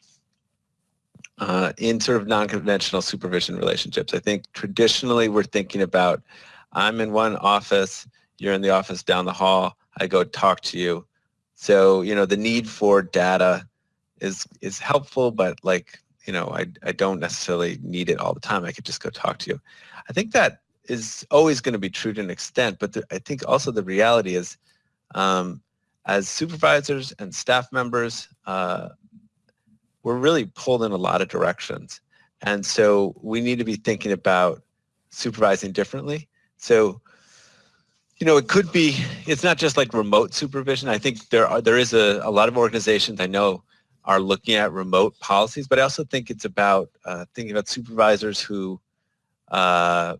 uh, in sort of non-conventional supervision relationships. I think traditionally we're thinking about I'm in one office, you're in the office down the hall, I go talk to you. So, you know, the need for data is is helpful, but like you know, I, I don't necessarily need it all the time. I could just go talk to you. I think that is always going to be true to an extent, but the, I think also the reality is um, as supervisors and staff members, uh, we're really pulled in a lot of directions. And so we need to be thinking about supervising differently. So, you know, it could be, it's not just like remote supervision. I think there are, there is a, a lot of organizations I know are looking at remote policies, but I also think it's about uh, thinking about supervisors who uh,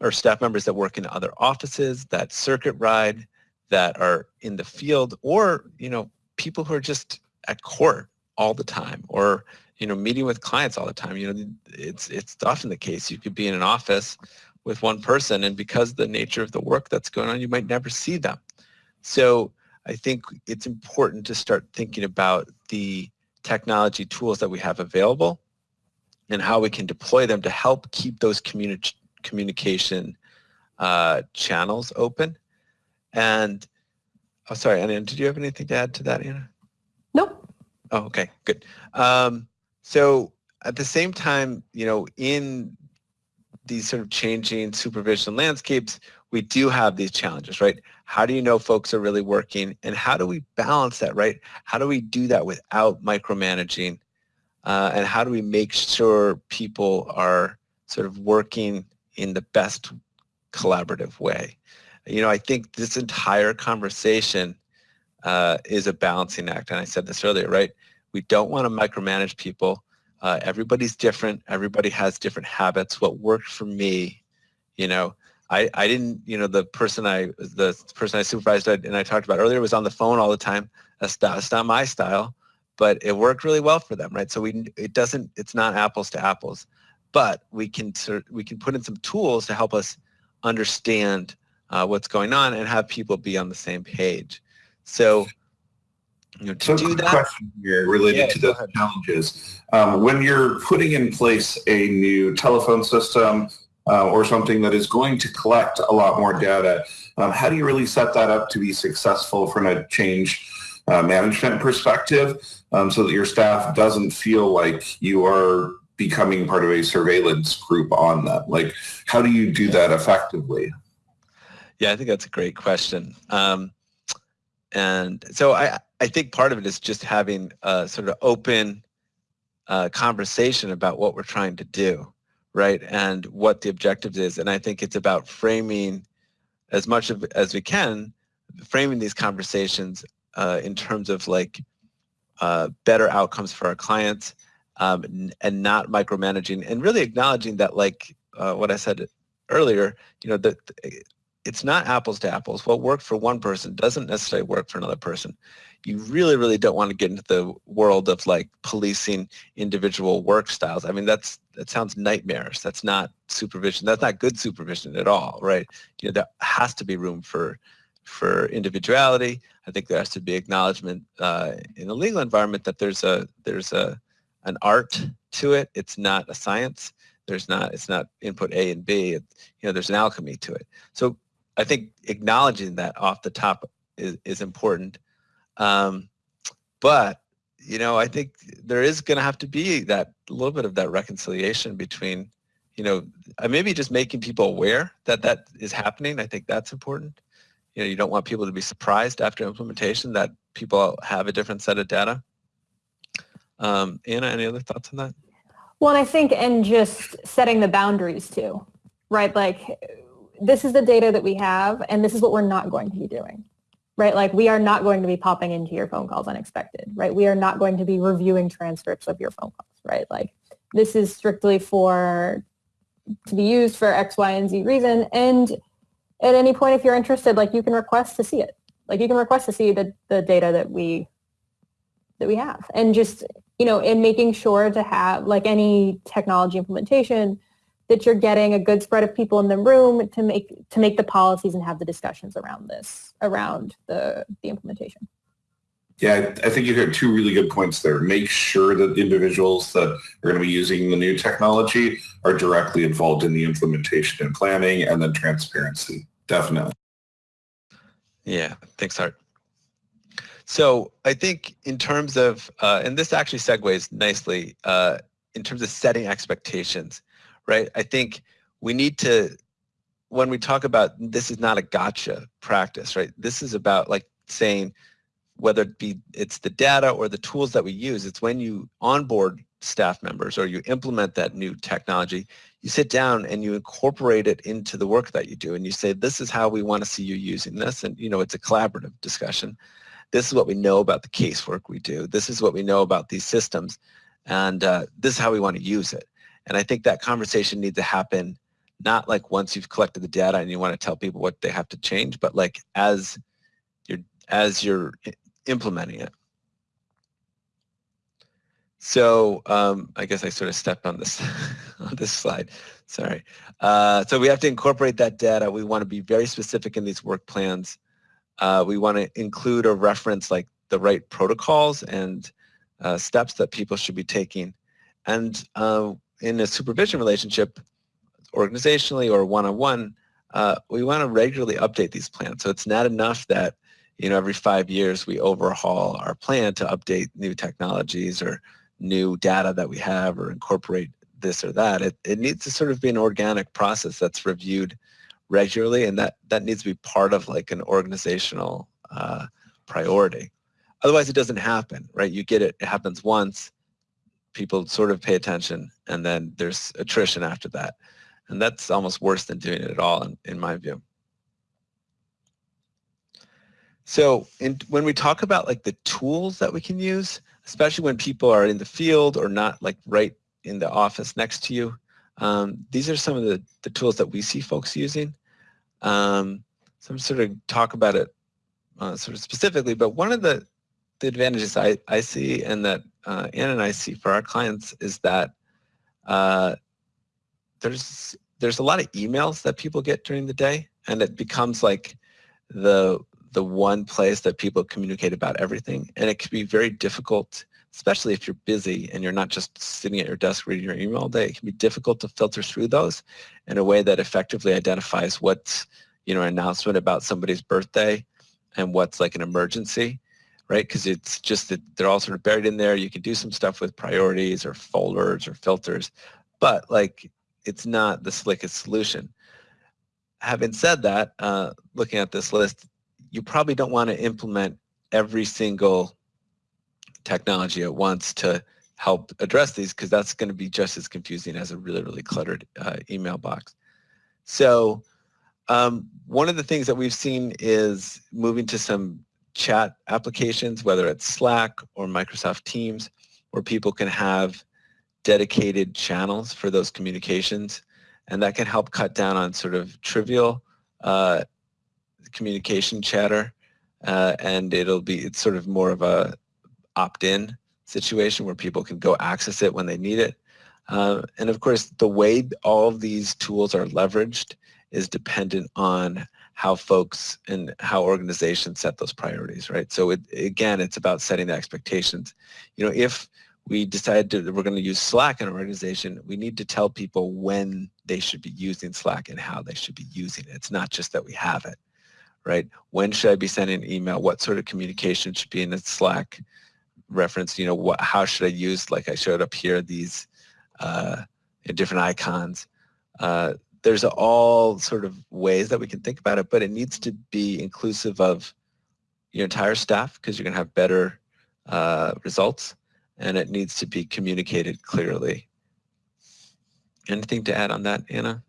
or staff members that work in other offices, that circuit ride, that are in the field, or you know people who are just at court all the time, or you know meeting with clients all the time. You know, it's it's often the case. You could be in an office with one person, and because the nature of the work that's going on, you might never see them. So I think it's important to start thinking about the technology tools that we have available and how we can deploy them to help keep those communi communication uh, channels open. And, oh, sorry, Anna, did you have anything to add to that, Anna? Nope. Oh, okay, good. Um, so at the same time, you know, in these sort of changing supervision landscapes, we do have these challenges, right? How do you know folks are really working and how do we balance that, right? How do we do that without micromanaging uh, and how do we make sure people are sort of working in the best collaborative way? You know, I think this entire conversation uh, is a balancing act and I said this earlier, right? We don't want to micromanage people. Uh, everybody's different. Everybody has different habits. What worked for me, you know, I, I didn't, you know, the person I, the person I supervised and I talked about earlier was on the phone all the time. That's not, that's not my style, but it worked really well for them, right? So we, it doesn't, it's not apples to apples, but we can, we can put in some tools to help us understand uh, what's going on and have people be on the same page. So, you know, to so do that. question here related Yeah, to the challenges. Um, when you're putting in place a new telephone system uh, or something that is going to collect a lot more data, um, how do you really set that up to be successful from a change uh, management perspective um, so that your staff doesn't feel like you are becoming part of a surveillance group on them? Like, how do you do that effectively? Yeah, I think that's a great question. Um, and so I, I think part of it is just having a sort of open uh, conversation about what we're trying to do, right? And what the objective is. And I think it's about framing as much of as we can, framing these conversations uh, in terms of like uh, better outcomes for our clients um, and not micromanaging and really acknowledging that like uh, what I said earlier, you know, that it's not apples to apples. What worked for one person doesn't necessarily work for another person. You really, really don't want to get into the world of like policing individual work styles. I mean, that's that sounds nightmarish. That's not supervision. That's not good supervision at all, right? You know, there has to be room for for individuality. I think there has to be acknowledgement uh, in a legal environment that there's a there's a an art to it. It's not a science. There's not it's not input A and B. It, you know, there's an alchemy to it. So I think acknowledging that off the top is, is important. Um, but, you know, I think there is going to have to be that little bit of that reconciliation between, you know, uh, maybe just making people aware that that is happening. I think that's important. You know, you don't want people to be surprised after implementation that people have a different set of data. Um, Anna, any other thoughts on that? Well, I think, and just setting the boundaries too, right? Like, this is the data that we have, and this is what we're not going to be doing, right? Like, we are not going to be popping into your phone calls unexpected, right? We are not going to be reviewing transcripts of your phone calls, right? Like, this is strictly for, to be used for X, Y, and Z reason. And at any point, if you're interested, like, you can request to see it. Like, you can request to see the, the data that we, that we have. And just, you know, in making sure to have like any technology implementation that you're getting a good spread of people in the room to make to make the policies and have the discussions around this, around the the implementation. Yeah, I think you had two really good points there. Make sure that the individuals that are going to be using the new technology are directly involved in the implementation and planning and then transparency. Definitely. Yeah, thanks, Art. So I think in terms of, uh, and this actually segues nicely, uh, in terms of setting expectations, right? I think we need to, when we talk about this is not a gotcha practice, right? This is about like saying whether it be it's the data or the tools that we use, it's when you onboard staff members or you implement that new technology, you sit down and you incorporate it into the work that you do and you say, this is how we want to see you using this. And, you know, it's a collaborative discussion. This is what we know about the casework we do. This is what we know about these systems. And uh, this is how we want to use it. And I think that conversation needs to happen not like once you've collected the data and you want to tell people what they have to change, but like as you're, as you're implementing it. So um, I guess I sort of stepped on this on this slide. Sorry. Uh, so we have to incorporate that data. We want to be very specific in these work plans. Uh, we want to include or reference like the right protocols and uh, steps that people should be taking. And uh, in a supervision relationship, organizationally or one-on-one, uh, we want to regularly update these plans. So it's not enough that you know every five years we overhaul our plan to update new technologies or new data that we have or incorporate this or that. It, it needs to sort of be an organic process that's reviewed regularly and that, that needs to be part of like an organizational uh, priority. Otherwise it doesn't happen, right? You get it, it happens once, people sort of pay attention and then there's attrition after that. And that's almost worse than doing it at all in, in my view. So in, when we talk about like the tools that we can use, especially when people are in the field or not like right in the office next to you. Um, these are some of the, the tools that we see folks using. Um, so I'm sort of talk about it uh, sort of specifically, but one of the, the advantages I, I see and that uh, and I see for our clients is that uh, there's there's a lot of emails that people get during the day and it becomes like the the one place that people communicate about everything. And it can be very difficult, especially if you're busy and you're not just sitting at your desk reading your email all day. It can be difficult to filter through those in a way that effectively identifies what's, you know, an announcement about somebody's birthday and what's like an emergency, right? Because it's just that they're all sort of buried in there. You can do some stuff with priorities or folders or filters, but like it's not the slickest solution having said that, uh, looking at this list, you probably don't want to implement every single technology at once to help address these because that's going to be just as confusing as a really, really cluttered uh, email box. So um, one of the things that we've seen is moving to some chat applications, whether it's Slack or Microsoft Teams, where people can have dedicated channels for those communications. And that can help cut down on sort of trivial uh, communication chatter, uh, and it'll be it's sort of more of a opt-in situation where people can go access it when they need it. Uh, and of course, the way all of these tools are leveraged is dependent on how folks and how organizations set those priorities, right? So it, again, it's about setting the expectations. You know, if we decide that we're going to use Slack in an organization, we need to tell people when they should be using Slack and how they should be using it. It's not just that we have it right? When should I be sending an email? What sort of communication should be in a Slack reference? You know, what, how should I use, like I showed up here, these uh, different icons. Uh, there's all sort of ways that we can think about it, but it needs to be inclusive of your entire staff because you're going to have better uh, results and it needs to be communicated clearly. Anything to add on that, Anna?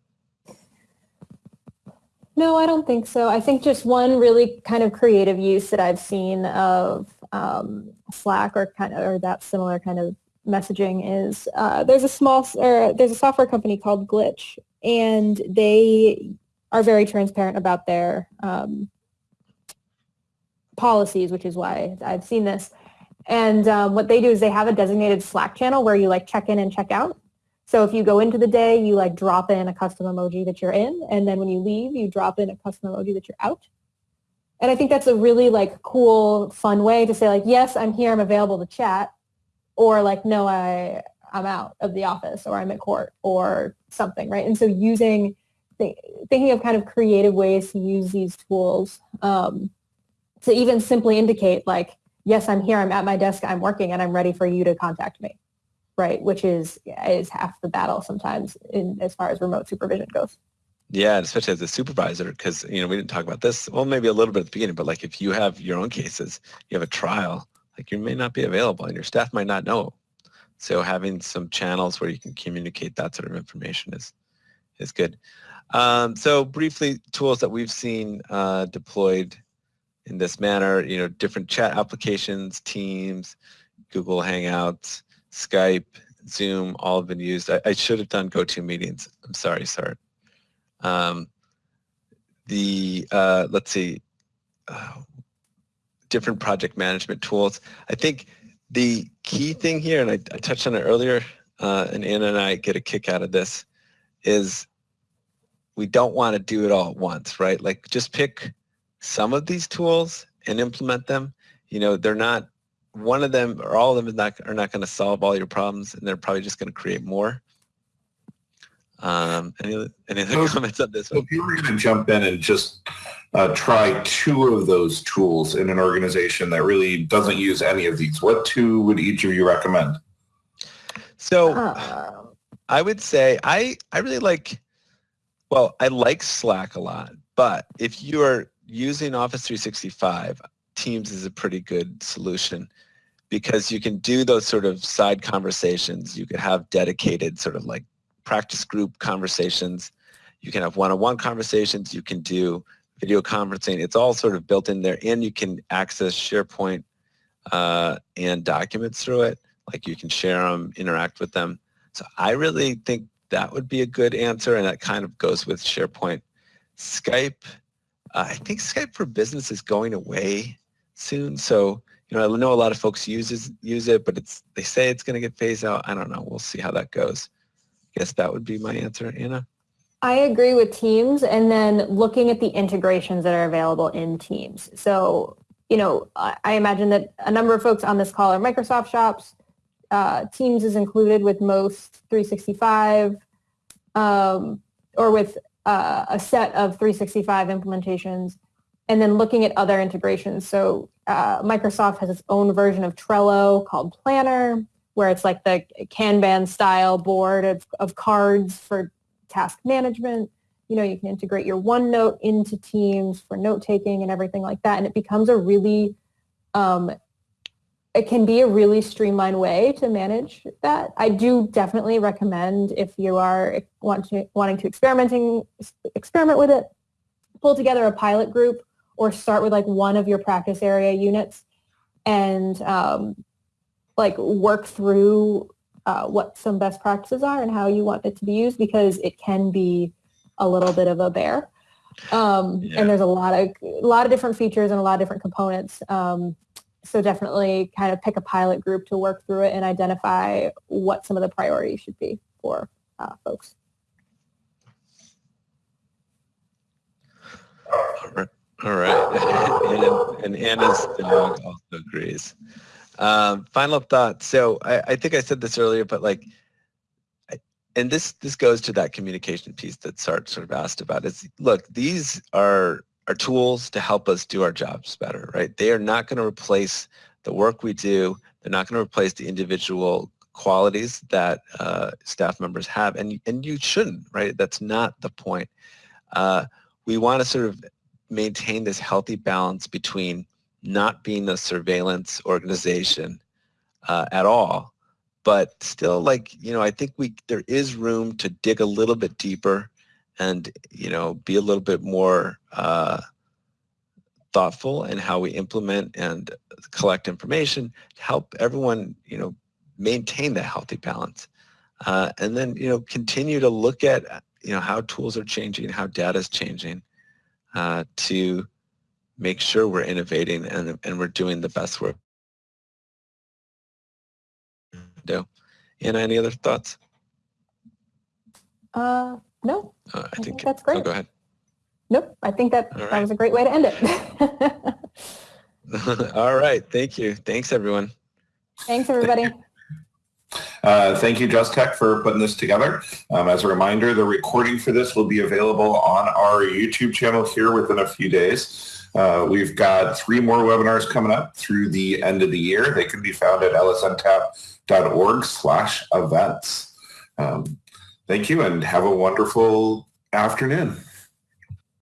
No, I don't think so. I think just one really kind of creative use that I've seen of um, Slack or kind of or that similar kind of messaging is uh, there's a small or there's a software company called Glitch, and they are very transparent about their um, policies, which is why I've seen this. And um, what they do is they have a designated Slack channel where you like check in and check out. So if you go into the day, you like drop in a custom emoji that you're in, and then when you leave, you drop in a custom emoji that you're out. And I think that's a really like cool, fun way to say like, yes, I'm here, I'm available to chat, or like, no, I I'm out of the office, or I'm at court, or something, right? And so using th- thinking of kind of creative ways to use these tools um, to even simply indicate like, yes, I'm here, I'm at my desk, I'm working, and I'm ready for you to contact me, right? Which is is half the battle sometimes in as far as remote supervision goes. Yeah, and especially as a supervisor, because you know we didn't talk about this. Well, maybe a little bit at the beginning, but like if you have your own cases, you have a trial, like you may not be available, and your staff might not know. So having some channels where you can communicate that sort of information is is good. Um, so briefly, tools that we've seen uh, deployed in this manner, you know, different chat applications, Teams, Google Hangouts, Skype, Zoom, all have been used. I, I should have done GoToMeetings. I'm sorry, sorry. Um, the, uh, let's see, uh, different project management tools. I think the key thing here, and I, I touched on it earlier, uh, and Anna and I get a kick out of this, is we don't want to do it all at once, right? Like just pick some of these tools and implement them. You know, they're not, one of them or all of them is not, are not going to solve all your problems and they're probably just going to create more. Um, any any other so, comments on this so one? If you were going to jump in and just uh, try two of those tools in an organization that really doesn't use any of these, what two would each of you recommend? So uh, I would say I, I really like, well, I like Slack a lot, but if you are using Office 365, Teams is a pretty good solution because you can do those sort of side conversations. You could have dedicated sort of like practice group conversations. You can have one-on-one conversations. You can do video conferencing. It's all sort of built in there and you can access SharePoint uh, and documents through it. Like you can share them, interact with them. So I really think that would be a good answer and that kind of goes with SharePoint. Skype uh, I think Skype for Business is going away soon. So, you know, I know a lot of folks uses use it, but it's they say it's going to get phased out. I don't know. We'll see how that goes. I guess that would be my answer, Anna. I agree with Teams and then looking at the integrations that are available in Teams. So, you know, I, imagine that a number of folks on this call are Microsoft shops. Uh, Teams is included with most 365 um, or with uh, a set of 365 implementations and then looking at other integrations. So uh, Microsoft has its own version of Trello called Planner, where it's like the Kanban style board of, of cards for task management. You know, you can integrate your OneNote into Teams for note taking and everything like that. And it becomes a really um, it can be a really streamlined way to manage that. I do definitely recommend if you are want to, wanting to experimenting experiment with it, pull together a pilot group or start with like one of your practice area units and um, like work through uh, what some best practices are and how you want it to be used because it can be a little bit of a bear. Um, yeah. And there's a lot of a lot of different features and a lot of different components. Um, so definitely kind of pick a pilot group to work through it and identify what some of the priorities should be for uh, folks. All right. All right. and, and Anna's dog also agrees. Um, final thought. So I, I, think I said this earlier, but like, and this this goes to that communication piece that Sart sort of asked about. Is look, these are are tools to help us do our jobs better, right? They are not going to replace the work we do. They're not going to replace the individual qualities that uh, staff members have, and and you shouldn't, right? That's not the point. Uh, we want to sort of maintain this healthy balance between not being a surveillance organization uh, at all, but still, like you know, I think we there is room to dig a little bit deeper and you know be a little bit more uh, thoughtful in how we implement and collect information to help everyone you know maintain that healthy balance. Uh, and then you know continue to look at you know how tools are changing how data is changing uh, to make sure we're innovating and, and we're doing the best work do. Anna, any other thoughts? Uh, no, uh, I, I, think, think that's great. Oh, go ahead. Nope, I think that right. that was a great way to end it. All right, thank you. Thanks, everyone. Thanks, everybody. Uh, thank you, Just Tech, for putting this together. Um, as a reminder, the recording for this will be available on our YouTube channel here within a few days. Uh, we've got three more webinars coming up through the end of the year. They can be found at lsntap.org slash events. Um, thank you and have a wonderful afternoon.